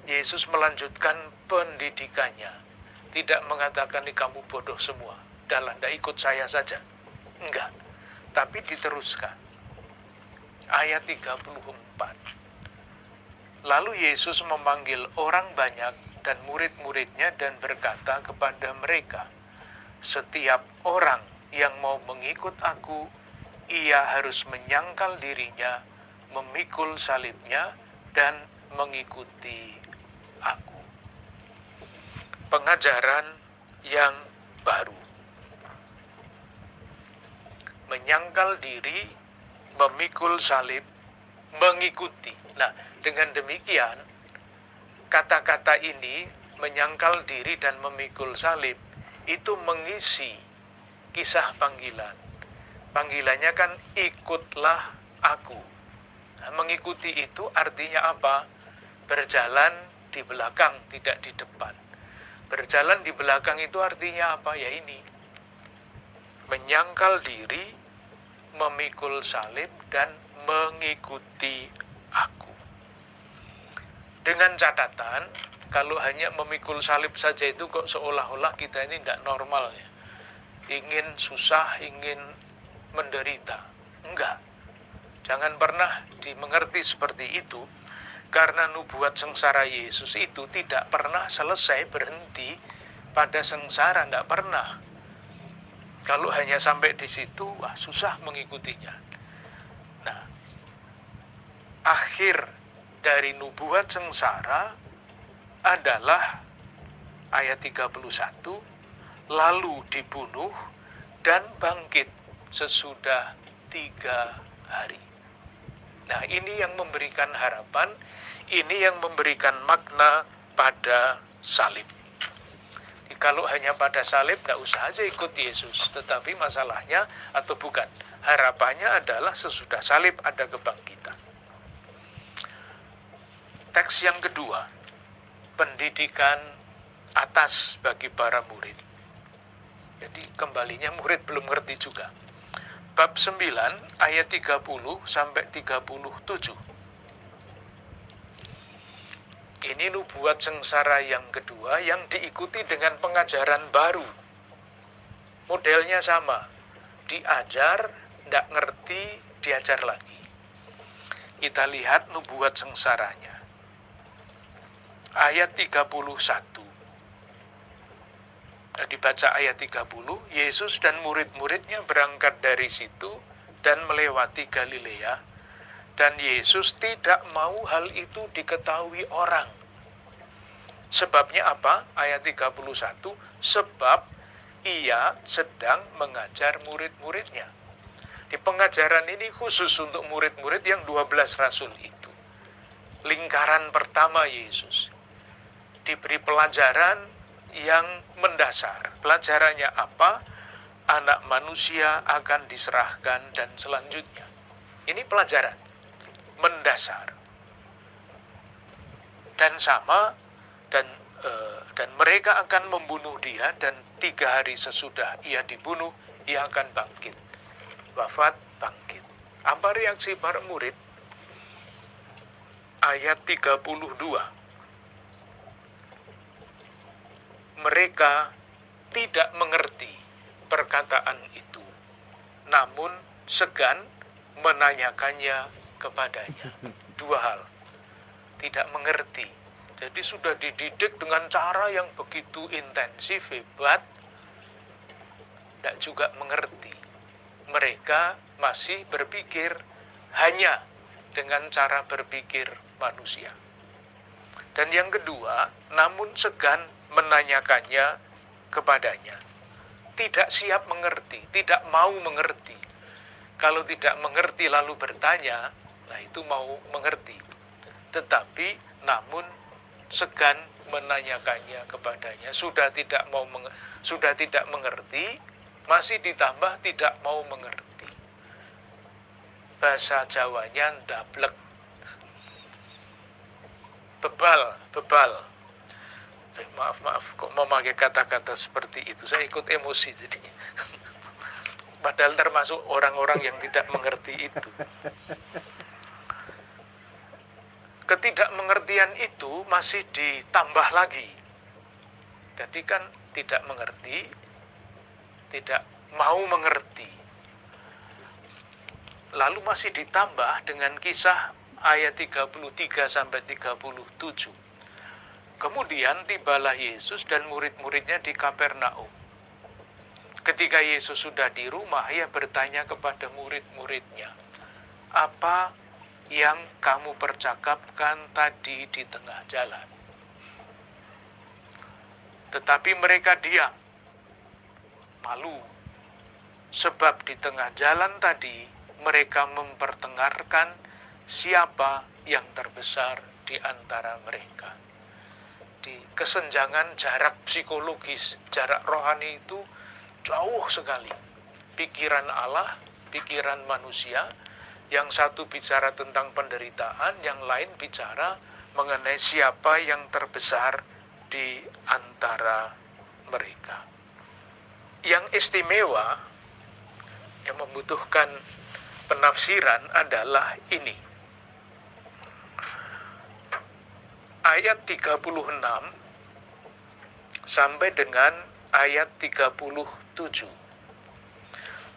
Yesus melanjutkan pendidikannya. Tidak mengatakan kamu bodoh semua. Dalam, tidak ikut saya saja. Enggak tapi diteruskan. Ayat 34. Lalu Yesus memanggil orang banyak dan murid-muridnya dan berkata kepada mereka, Setiap orang yang mau mengikut aku, ia harus menyangkal dirinya, memikul salibnya, dan mengikuti aku. Pengajaran yang baru menyangkal diri, memikul salib, mengikuti. Nah, dengan demikian, kata-kata ini menyangkal diri dan memikul salib itu mengisi kisah panggilan. Panggilannya kan ikutlah aku. Nah, mengikuti itu artinya apa? Berjalan di belakang, tidak di depan. Berjalan di belakang itu artinya apa? Ya ini. Menyangkal diri, memikul salib dan mengikuti aku. Dengan catatan, kalau hanya memikul salib saja itu kok seolah-olah kita ini tidak normal ya. Ingin susah, ingin menderita. Enggak. Jangan pernah dimengerti seperti itu, karena nubuat sengsara Yesus itu tidak pernah selesai berhenti pada sengsara, tidak pernah kalau hanya sampai di situ, wah susah mengikutinya. Nah, akhir dari nubuat sengsara adalah ayat 31, lalu dibunuh dan bangkit sesudah tiga hari. Nah ini yang memberikan harapan, ini yang memberikan makna pada salib. Kalau hanya pada salib, tidak usah aja ikut Yesus. Tetapi masalahnya, atau bukan, harapannya adalah sesudah salib ada kebangkitan. Teks yang kedua, pendidikan atas bagi para murid. Jadi kembalinya murid belum ngerti juga. Bab 9 ayat 30 sampai 37. Ini nubuat sengsara yang kedua yang diikuti dengan pengajaran baru. Modelnya sama. Diajar, tidak ngerti, diajar lagi. Kita lihat nubuat sengsaranya. Ayat 31 dibaca ayat 30, Yesus dan murid-muridnya berangkat dari situ dan melewati Galilea, dan Yesus tidak mau hal itu diketahui orang. Sebabnya apa? Ayat 31, sebab ia sedang mengajar murid-muridnya. Di pengajaran ini khusus untuk murid-murid yang 12 rasul itu. Lingkaran pertama Yesus. Diberi pelajaran yang mendasar. Pelajarannya apa? Anak manusia akan diserahkan dan selanjutnya. Ini pelajaran mendasar. Dan sama dan e, dan mereka akan membunuh dia dan tiga hari sesudah ia dibunuh ia akan bangkit. Wafat bangkit. Apa reaksi para murid? Ayat 32 mereka tidak mengerti perkataan itu, namun segan menanyakannya kepadanya. Dua hal, tidak mengerti. Jadi sudah dididik dengan cara yang begitu intensif, hebat, tidak juga mengerti. Mereka masih berpikir hanya dengan cara berpikir manusia. Dan yang kedua, namun segan menanyakannya kepadanya. Tidak siap mengerti, tidak mau mengerti. Kalau tidak mengerti lalu bertanya, nah itu mau mengerti. Tetapi namun segan menanyakannya kepadanya, sudah tidak mau sudah tidak mengerti, masih ditambah tidak mau mengerti. Bahasa Jawanya ndablek. Bebal, bebal eh, maaf maaf kok memakai kata-kata seperti itu saya ikut emosi jadi padahal termasuk orang-orang yang tidak mengerti itu ketidakmengertian itu masih ditambah lagi. Jadi kan tidak mengerti tidak mau mengerti. Lalu masih ditambah dengan kisah ayat 33 sampai 37 Kemudian tibalah Yesus dan murid-muridnya di Kapernaum. Ketika Yesus sudah di rumah, ia bertanya kepada murid-muridnya, "Apa yang kamu percakapkan tadi di tengah jalan?" Tetapi mereka diam, malu, sebab di tengah jalan tadi mereka memperdengarkan siapa yang terbesar di antara mereka di kesenjangan jarak psikologis, jarak rohani itu jauh sekali. Pikiran Allah, pikiran manusia, yang satu bicara tentang penderitaan, yang lain bicara mengenai siapa yang terbesar di antara mereka. Yang istimewa, yang membutuhkan penafsiran adalah ini ayat 36 sampai dengan ayat 37.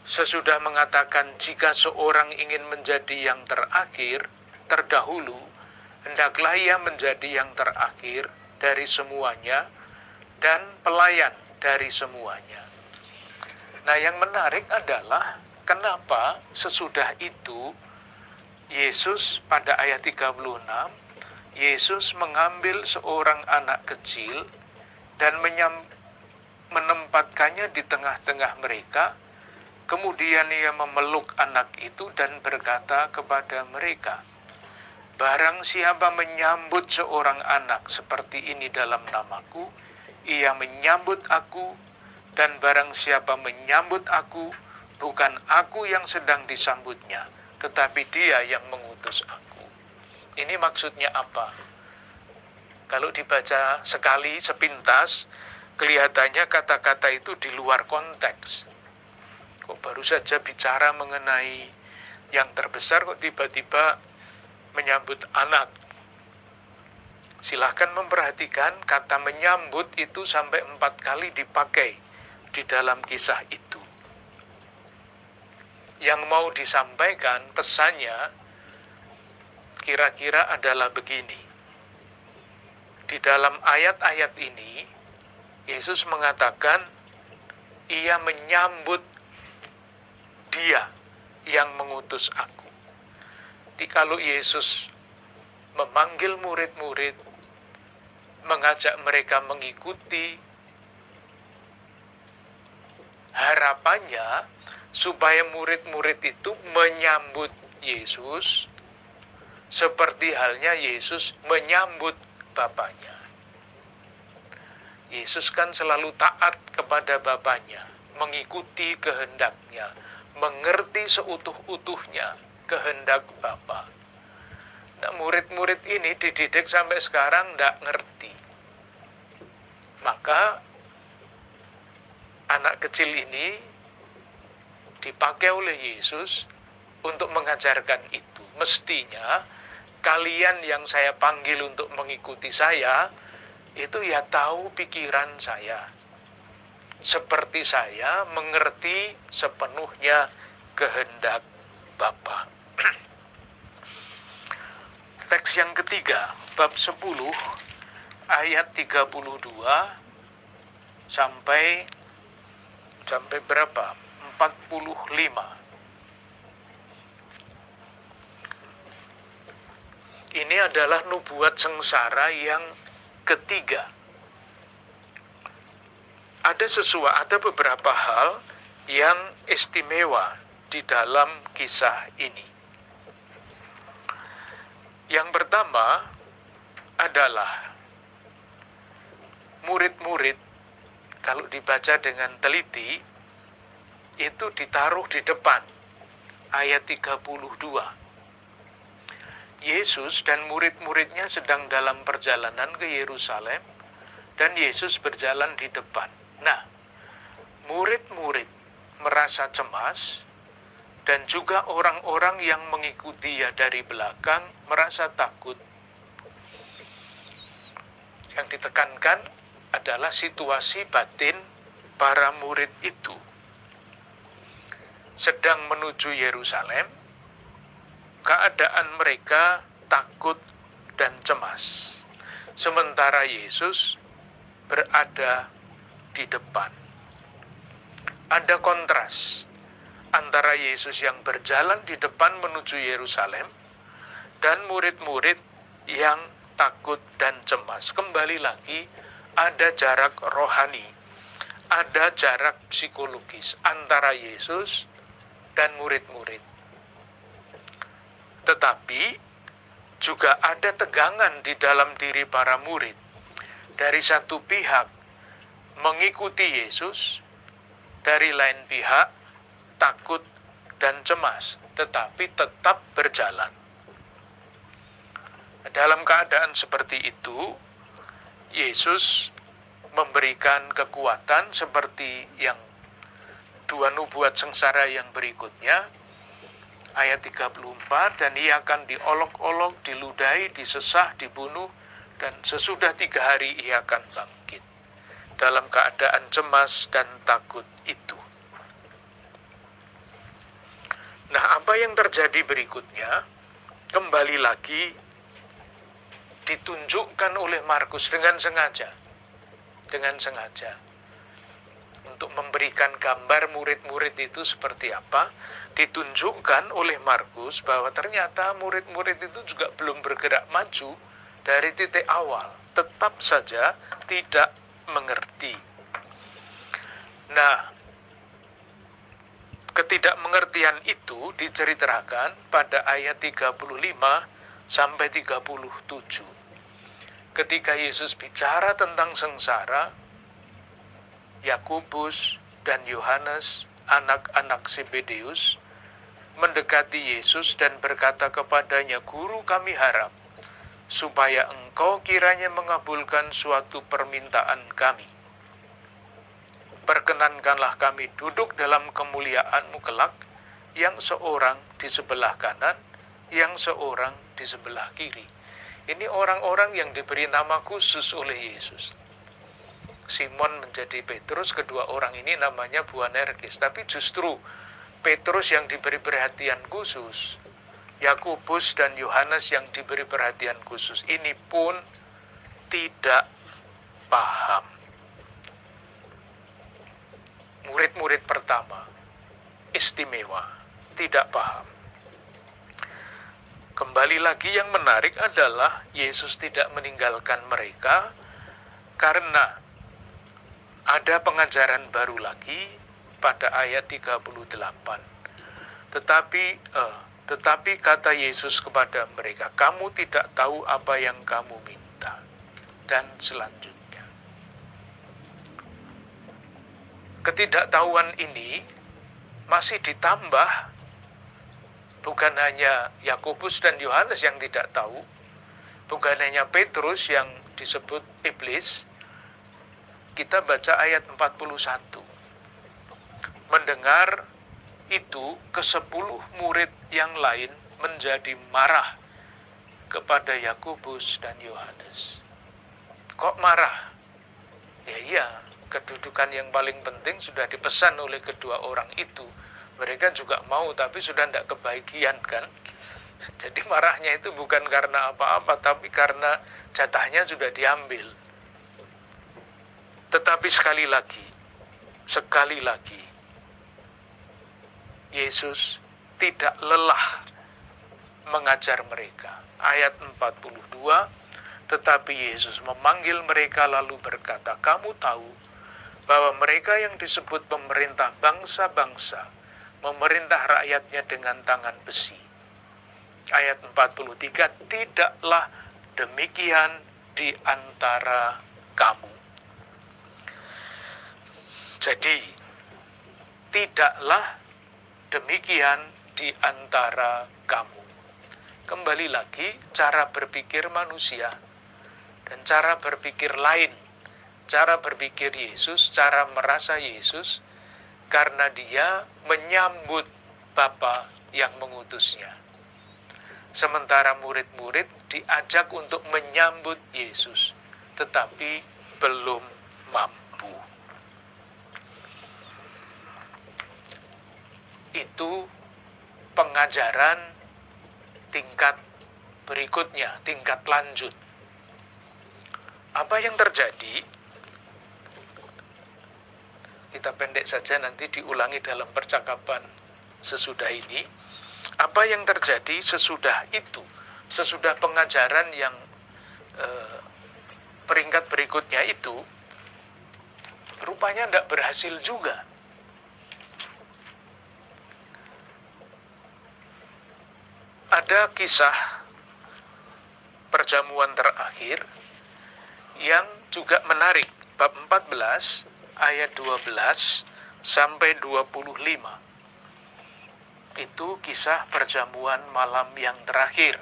Sesudah mengatakan jika seorang ingin menjadi yang terakhir, terdahulu, hendaklah ia menjadi yang terakhir dari semuanya dan pelayan dari semuanya. Nah, yang menarik adalah kenapa sesudah itu Yesus pada ayat 36 Yesus mengambil seorang anak kecil dan menyam, menempatkannya di tengah-tengah mereka. Kemudian ia memeluk anak itu dan berkata kepada mereka, Barang siapa menyambut seorang anak seperti ini dalam namaku, ia menyambut aku, dan barang siapa menyambut aku, bukan aku yang sedang disambutnya, tetapi dia yang mengutus aku. Ini maksudnya apa? Kalau dibaca sekali sepintas, kelihatannya kata-kata itu di luar konteks. Kok baru saja bicara mengenai yang terbesar, kok tiba-tiba menyambut anak. Silahkan memperhatikan kata menyambut itu sampai empat kali dipakai di dalam kisah itu. Yang mau disampaikan pesannya kira-kira adalah begini. Di dalam ayat-ayat ini, Yesus mengatakan, ia menyambut dia yang mengutus aku. Jadi kalau Yesus memanggil murid-murid, mengajak mereka mengikuti, harapannya supaya murid-murid itu menyambut Yesus seperti halnya Yesus menyambut Bapaknya. Yesus kan selalu taat kepada Bapaknya, mengikuti kehendaknya, mengerti seutuh-utuhnya, kehendak Bapa. Nah, murid-murid ini dididik sampai sekarang tidak ngerti. Maka anak kecil ini dipakai oleh Yesus untuk mengajarkan itu. Mestinya kalian yang saya panggil untuk mengikuti saya, itu ya tahu pikiran saya. Seperti saya mengerti sepenuhnya kehendak Bapa. Teks yang ketiga, bab 10 ayat 32 sampai sampai berapa? 45. Ini adalah nubuat sengsara yang ketiga. Ada sesuatu, ada beberapa hal yang istimewa di dalam kisah ini. Yang pertama adalah murid-murid kalau dibaca dengan teliti itu ditaruh di depan ayat 32. Yesus dan murid-muridnya sedang dalam perjalanan ke Yerusalem dan Yesus berjalan di depan. Nah, murid-murid merasa cemas dan juga orang-orang yang mengikuti dia dari belakang merasa takut. Yang ditekankan adalah situasi batin para murid itu. Sedang menuju Yerusalem, keadaan mereka takut dan cemas. Sementara Yesus berada di depan. Ada kontras antara Yesus yang berjalan di depan menuju Yerusalem dan murid-murid yang takut dan cemas. Kembali lagi, ada jarak rohani, ada jarak psikologis antara Yesus dan murid-murid. Tetapi juga ada tegangan di dalam diri para murid. Dari satu pihak mengikuti Yesus, dari lain pihak takut dan cemas, tetapi tetap berjalan. Dalam keadaan seperti itu, Yesus memberikan kekuatan seperti yang dua nubuat sengsara yang berikutnya, ayat 34, dan ia akan diolok-olok, diludahi, disesah, dibunuh, dan sesudah tiga hari ia akan bangkit. Dalam keadaan cemas dan takut itu. Nah, apa yang terjadi berikutnya? Kembali lagi ditunjukkan oleh Markus dengan sengaja. Dengan sengaja. Untuk memberikan gambar murid-murid itu seperti apa, ditunjukkan oleh Markus bahwa ternyata murid-murid itu juga belum bergerak maju dari titik awal. Tetap saja tidak mengerti. Nah, ketidakmengertian itu diceritakan pada ayat 35 sampai 37. Ketika Yesus bicara tentang sengsara, Yakubus dan Yohanes, anak-anak Zebedeus, mendekati Yesus dan berkata kepadanya, "Guru, kami harap supaya engkau kiranya mengabulkan suatu permintaan kami. Perkenankanlah kami duduk dalam kemuliaanmu kelak, yang seorang di sebelah kanan, yang seorang di sebelah kiri. Ini orang-orang yang diberi nama khusus oleh Yesus. Simon menjadi Petrus, kedua orang ini namanya Buanerges. Tapi justru Petrus yang diberi perhatian khusus, Yakubus dan Yohanes yang diberi perhatian khusus ini pun tidak paham. Murid-murid pertama istimewa, tidak paham. Kembali lagi yang menarik adalah Yesus tidak meninggalkan mereka karena ada pengajaran baru lagi pada ayat 38. Tetapi eh, tetapi kata Yesus kepada mereka, "Kamu tidak tahu apa yang kamu minta." Dan selanjutnya, ketidaktahuan ini masih ditambah bukan hanya Yakobus dan Yohanes yang tidak tahu, bukan hanya Petrus yang disebut iblis. Kita baca ayat 41. Mendengar itu ke sepuluh murid yang lain menjadi marah kepada Yakobus dan Yohanes. Kok marah? Ya iya, kedudukan yang paling penting sudah dipesan oleh kedua orang itu. Mereka juga mau tapi sudah tidak kebagian kan. Jadi marahnya itu bukan karena apa-apa tapi karena jatahnya sudah diambil. Tetapi sekali lagi, sekali lagi, Yesus tidak lelah mengajar mereka. Ayat 42, tetapi Yesus memanggil mereka lalu berkata, kamu tahu bahwa mereka yang disebut pemerintah bangsa-bangsa, memerintah rakyatnya dengan tangan besi. Ayat 43, tidaklah demikian di antara kamu. Jadi, tidaklah demikian di antara kamu. Kembali lagi, cara berpikir manusia dan cara berpikir lain, cara berpikir Yesus, cara merasa Yesus, karena dia menyambut Bapa yang mengutusnya. Sementara murid-murid diajak untuk menyambut Yesus, tetapi belum mampu. Itu pengajaran tingkat berikutnya, tingkat lanjut. Apa yang terjadi? Kita pendek saja nanti diulangi dalam percakapan sesudah ini. Apa yang terjadi sesudah itu? Sesudah pengajaran yang eh, peringkat berikutnya itu, rupanya tidak berhasil juga ada kisah perjamuan terakhir yang juga menarik. Bab 14 ayat 12 sampai 25 itu kisah perjamuan malam yang terakhir.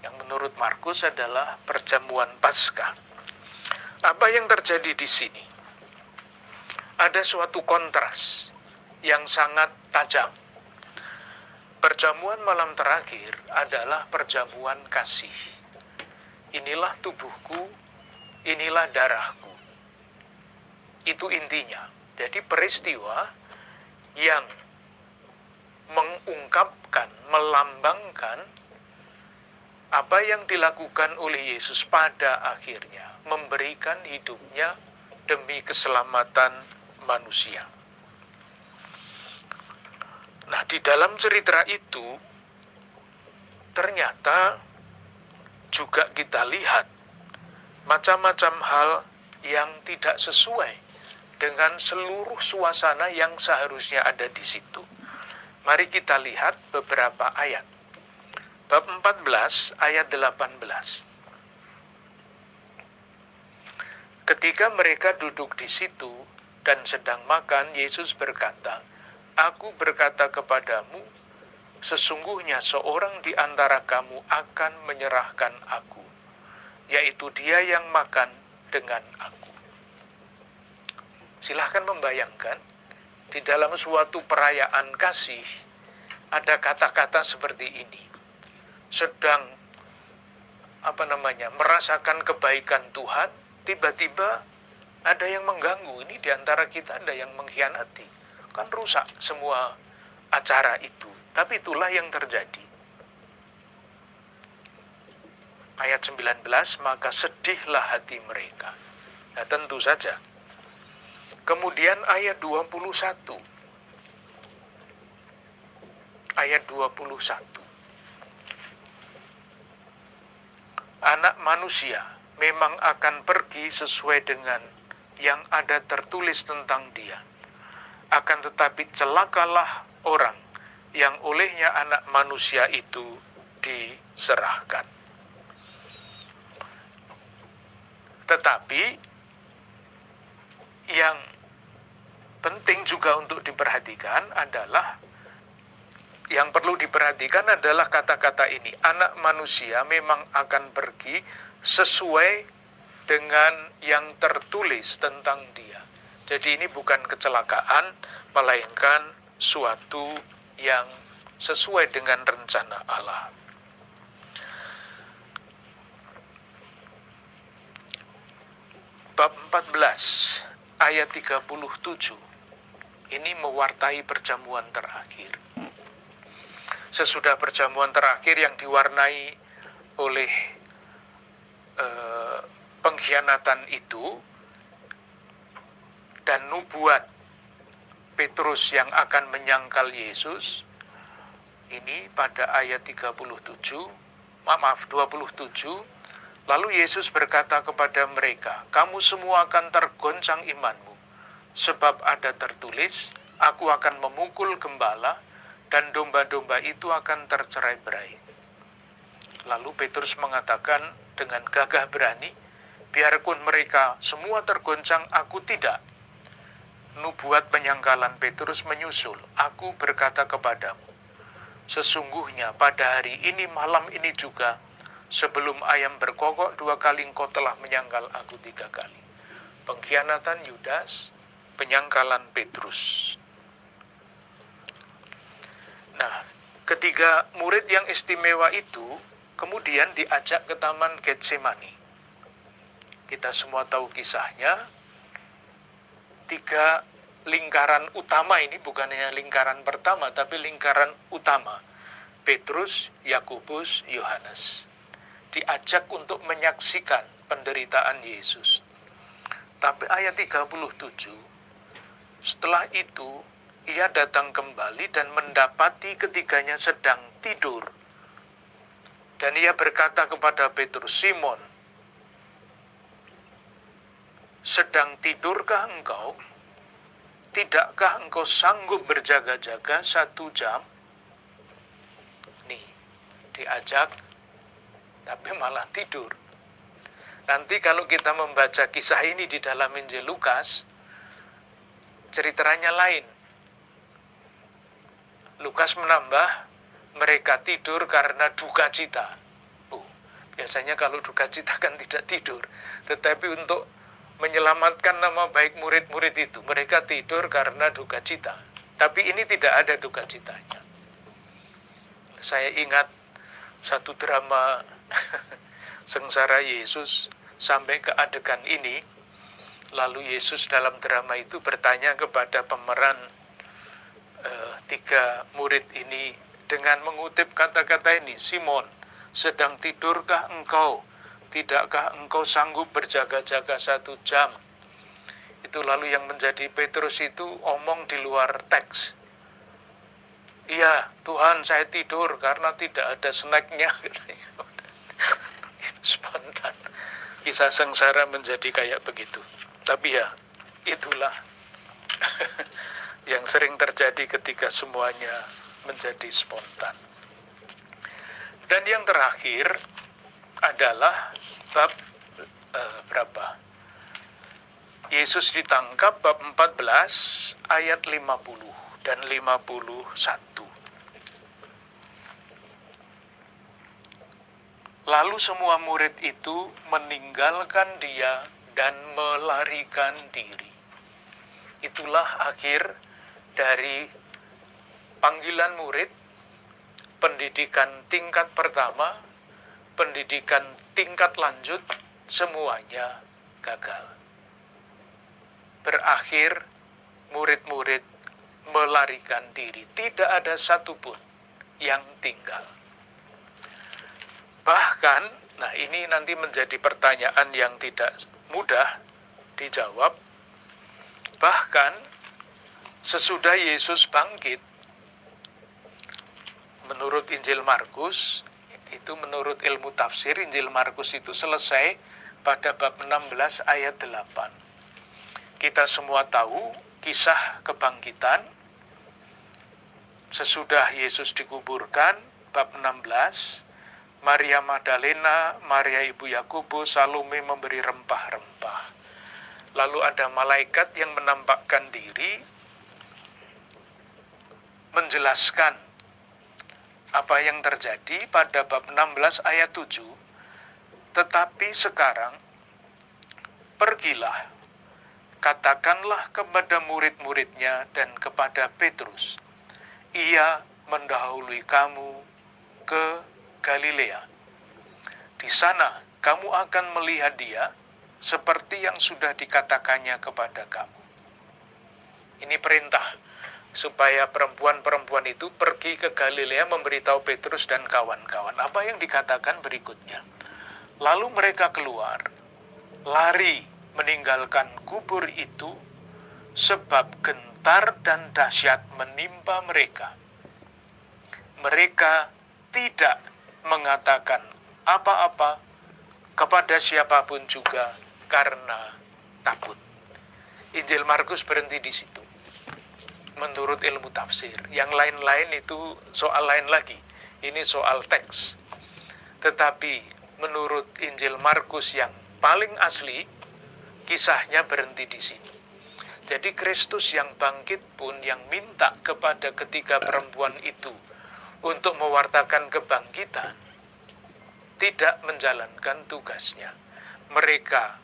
Yang menurut Markus adalah perjamuan Paskah. Apa yang terjadi di sini? Ada suatu kontras yang sangat tajam Perjamuan malam terakhir adalah perjamuan kasih. Inilah tubuhku, inilah darahku. Itu intinya. Jadi peristiwa yang mengungkapkan, melambangkan apa yang dilakukan oleh Yesus pada akhirnya, memberikan hidupnya demi keselamatan manusia. Nah, di dalam cerita itu ternyata juga kita lihat macam-macam hal yang tidak sesuai dengan seluruh suasana yang seharusnya ada di situ. Mari kita lihat beberapa ayat. Bab 14 ayat 18. Ketika mereka duduk di situ dan sedang makan, Yesus berkata, Aku berkata kepadamu, sesungguhnya seorang di antara kamu akan menyerahkan aku, yaitu dia yang makan dengan aku. Silahkan membayangkan, di dalam suatu perayaan kasih, ada kata-kata seperti ini. Sedang, apa namanya, merasakan kebaikan Tuhan, tiba-tiba ada yang mengganggu. Ini di antara kita ada yang mengkhianati. Kan rusak semua acara itu. Tapi itulah yang terjadi. Ayat 19, maka sedihlah hati mereka. Nah tentu saja. Kemudian ayat 21. Ayat 21. Anak manusia memang akan pergi sesuai dengan yang ada tertulis tentang dia. Akan tetapi celakalah orang yang olehnya anak manusia itu diserahkan. Tetapi yang penting juga untuk diperhatikan adalah yang perlu diperhatikan adalah kata-kata ini. Anak manusia memang akan pergi sesuai dengan yang tertulis tentang dia. Jadi ini bukan kecelakaan, melainkan suatu yang sesuai dengan rencana Allah. Bab 14 ayat 37 ini mewartai perjamuan terakhir. Sesudah perjamuan terakhir yang diwarnai oleh eh, pengkhianatan itu dan nubuat Petrus yang akan menyangkal Yesus ini pada ayat 37 maaf 27 lalu Yesus berkata kepada mereka kamu semua akan tergoncang imanmu sebab ada tertulis aku akan memukul gembala dan domba-domba itu akan tercerai-berai lalu Petrus mengatakan dengan gagah berani, biarpun mereka semua tergoncang, aku tidak. Nubuat penyangkalan Petrus menyusul, aku berkata kepadamu, sesungguhnya pada hari ini malam ini juga, sebelum ayam berkokok dua kali engkau telah menyangkal aku tiga kali. Pengkhianatan Yudas, penyangkalan Petrus. Nah, ketiga murid yang istimewa itu kemudian diajak ke Taman Getsemani. Kita semua tahu kisahnya. Tiga lingkaran utama ini bukan hanya lingkaran pertama, tapi lingkaran utama. Petrus, Yakobus, Yohanes. Diajak untuk menyaksikan penderitaan Yesus. Tapi ayat 37, setelah itu ia datang kembali dan mendapati ketiganya sedang tidur dan ia berkata kepada Petrus, Simon, sedang tidurkah engkau? Tidakkah engkau sanggup berjaga-jaga satu jam? Nih, diajak, tapi malah tidur. Nanti kalau kita membaca kisah ini di dalam Injil Lukas, ceritanya lain. Lukas menambah, mereka tidur karena duka cita. Biasanya kalau duka cita kan tidak tidur. Tetapi untuk menyelamatkan nama baik murid-murid itu, mereka tidur karena duka cita. Tapi ini tidak ada duka citanya. Saya ingat satu drama sengsara Yesus sampai ke adegan ini. Lalu Yesus dalam drama itu bertanya kepada pemeran uh, tiga murid ini dengan mengutip kata-kata ini, Simon, sedang tidurkah engkau? Tidakkah engkau sanggup berjaga-jaga satu jam? Itu lalu yang menjadi Petrus itu omong di luar teks. Iya, Tuhan saya tidur karena tidak ada snacknya. Spontan. Kisah sengsara menjadi kayak begitu. Tapi ya, itulah yang sering terjadi ketika semuanya menjadi spontan. Dan yang terakhir adalah bab eh, berapa? Yesus ditangkap bab 14 ayat 50 dan 51. Lalu semua murid itu meninggalkan dia dan melarikan diri. Itulah akhir dari panggilan murid, pendidikan tingkat pertama, pendidikan tingkat lanjut, semuanya gagal. Berakhir murid-murid melarikan diri. Tidak ada satupun yang tinggal. Bahkan, nah ini nanti menjadi pertanyaan yang tidak mudah dijawab. Bahkan, sesudah Yesus bangkit, menurut Injil Markus, itu menurut ilmu tafsir, Injil Markus itu selesai pada bab 16 ayat 8. Kita semua tahu kisah kebangkitan sesudah Yesus dikuburkan, bab 16, Maria Magdalena, Maria Ibu Yakubus, Salome memberi rempah-rempah. Lalu ada malaikat yang menampakkan diri, menjelaskan apa yang terjadi pada bab 16 ayat 7. Tetapi sekarang, pergilah, katakanlah kepada murid-muridnya dan kepada Petrus, ia mendahului kamu ke Galilea. Di sana kamu akan melihat dia seperti yang sudah dikatakannya kepada kamu. Ini perintah supaya perempuan-perempuan itu pergi ke Galilea memberitahu Petrus dan kawan-kawan. Apa yang dikatakan berikutnya? Lalu mereka keluar, lari meninggalkan kubur itu sebab gentar dan dahsyat menimpa mereka. Mereka tidak mengatakan apa-apa kepada siapa pun juga karena takut. Injil Markus berhenti di situ. Menurut ilmu tafsir, yang lain-lain itu soal lain lagi. Ini soal teks. Tetapi menurut Injil Markus yang paling asli, kisahnya berhenti di sini. Jadi Kristus yang bangkit pun yang minta kepada ketiga perempuan itu untuk mewartakan kebangkitan tidak menjalankan tugasnya. Mereka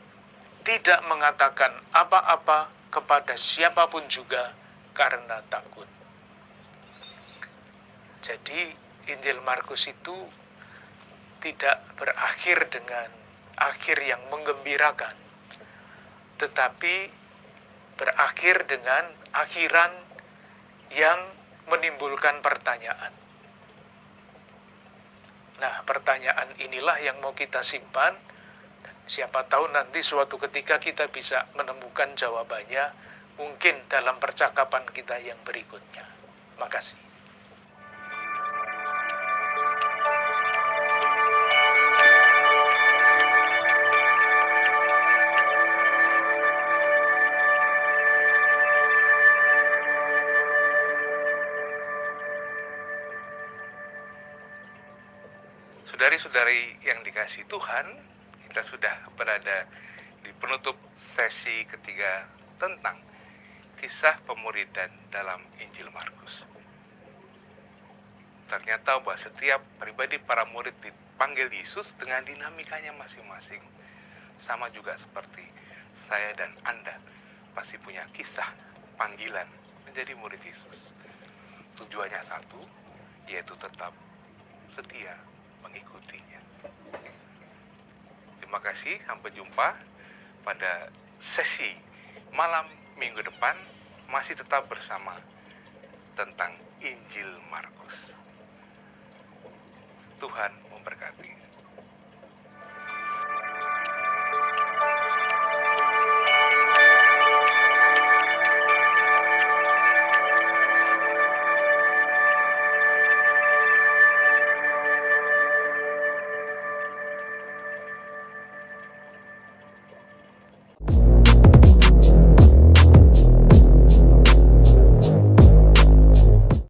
tidak mengatakan apa-apa kepada siapa pun juga karena takut. Jadi Injil Markus itu tidak berakhir dengan akhir yang menggembirakan, tetapi berakhir dengan akhiran yang menimbulkan pertanyaan. Nah, pertanyaan inilah yang mau kita simpan. Siapa tahu nanti suatu ketika kita bisa menemukan jawabannya, mungkin dalam percakapan kita yang berikutnya. Makasih. Saudari-saudari yang dikasih Tuhan, kita sudah berada di penutup sesi ketiga tentang kisah pemuridan dalam Injil Markus. Ternyata bahwa setiap pribadi para murid dipanggil Yesus dengan dinamikanya masing-masing. Sama juga seperti saya dan Anda pasti punya kisah panggilan menjadi murid Yesus. Tujuannya satu, yaitu tetap setia mengikutinya. Terima kasih, sampai jumpa pada sesi malam minggu depan masih tetap bersama tentang Injil Markus. Tuhan memberkati.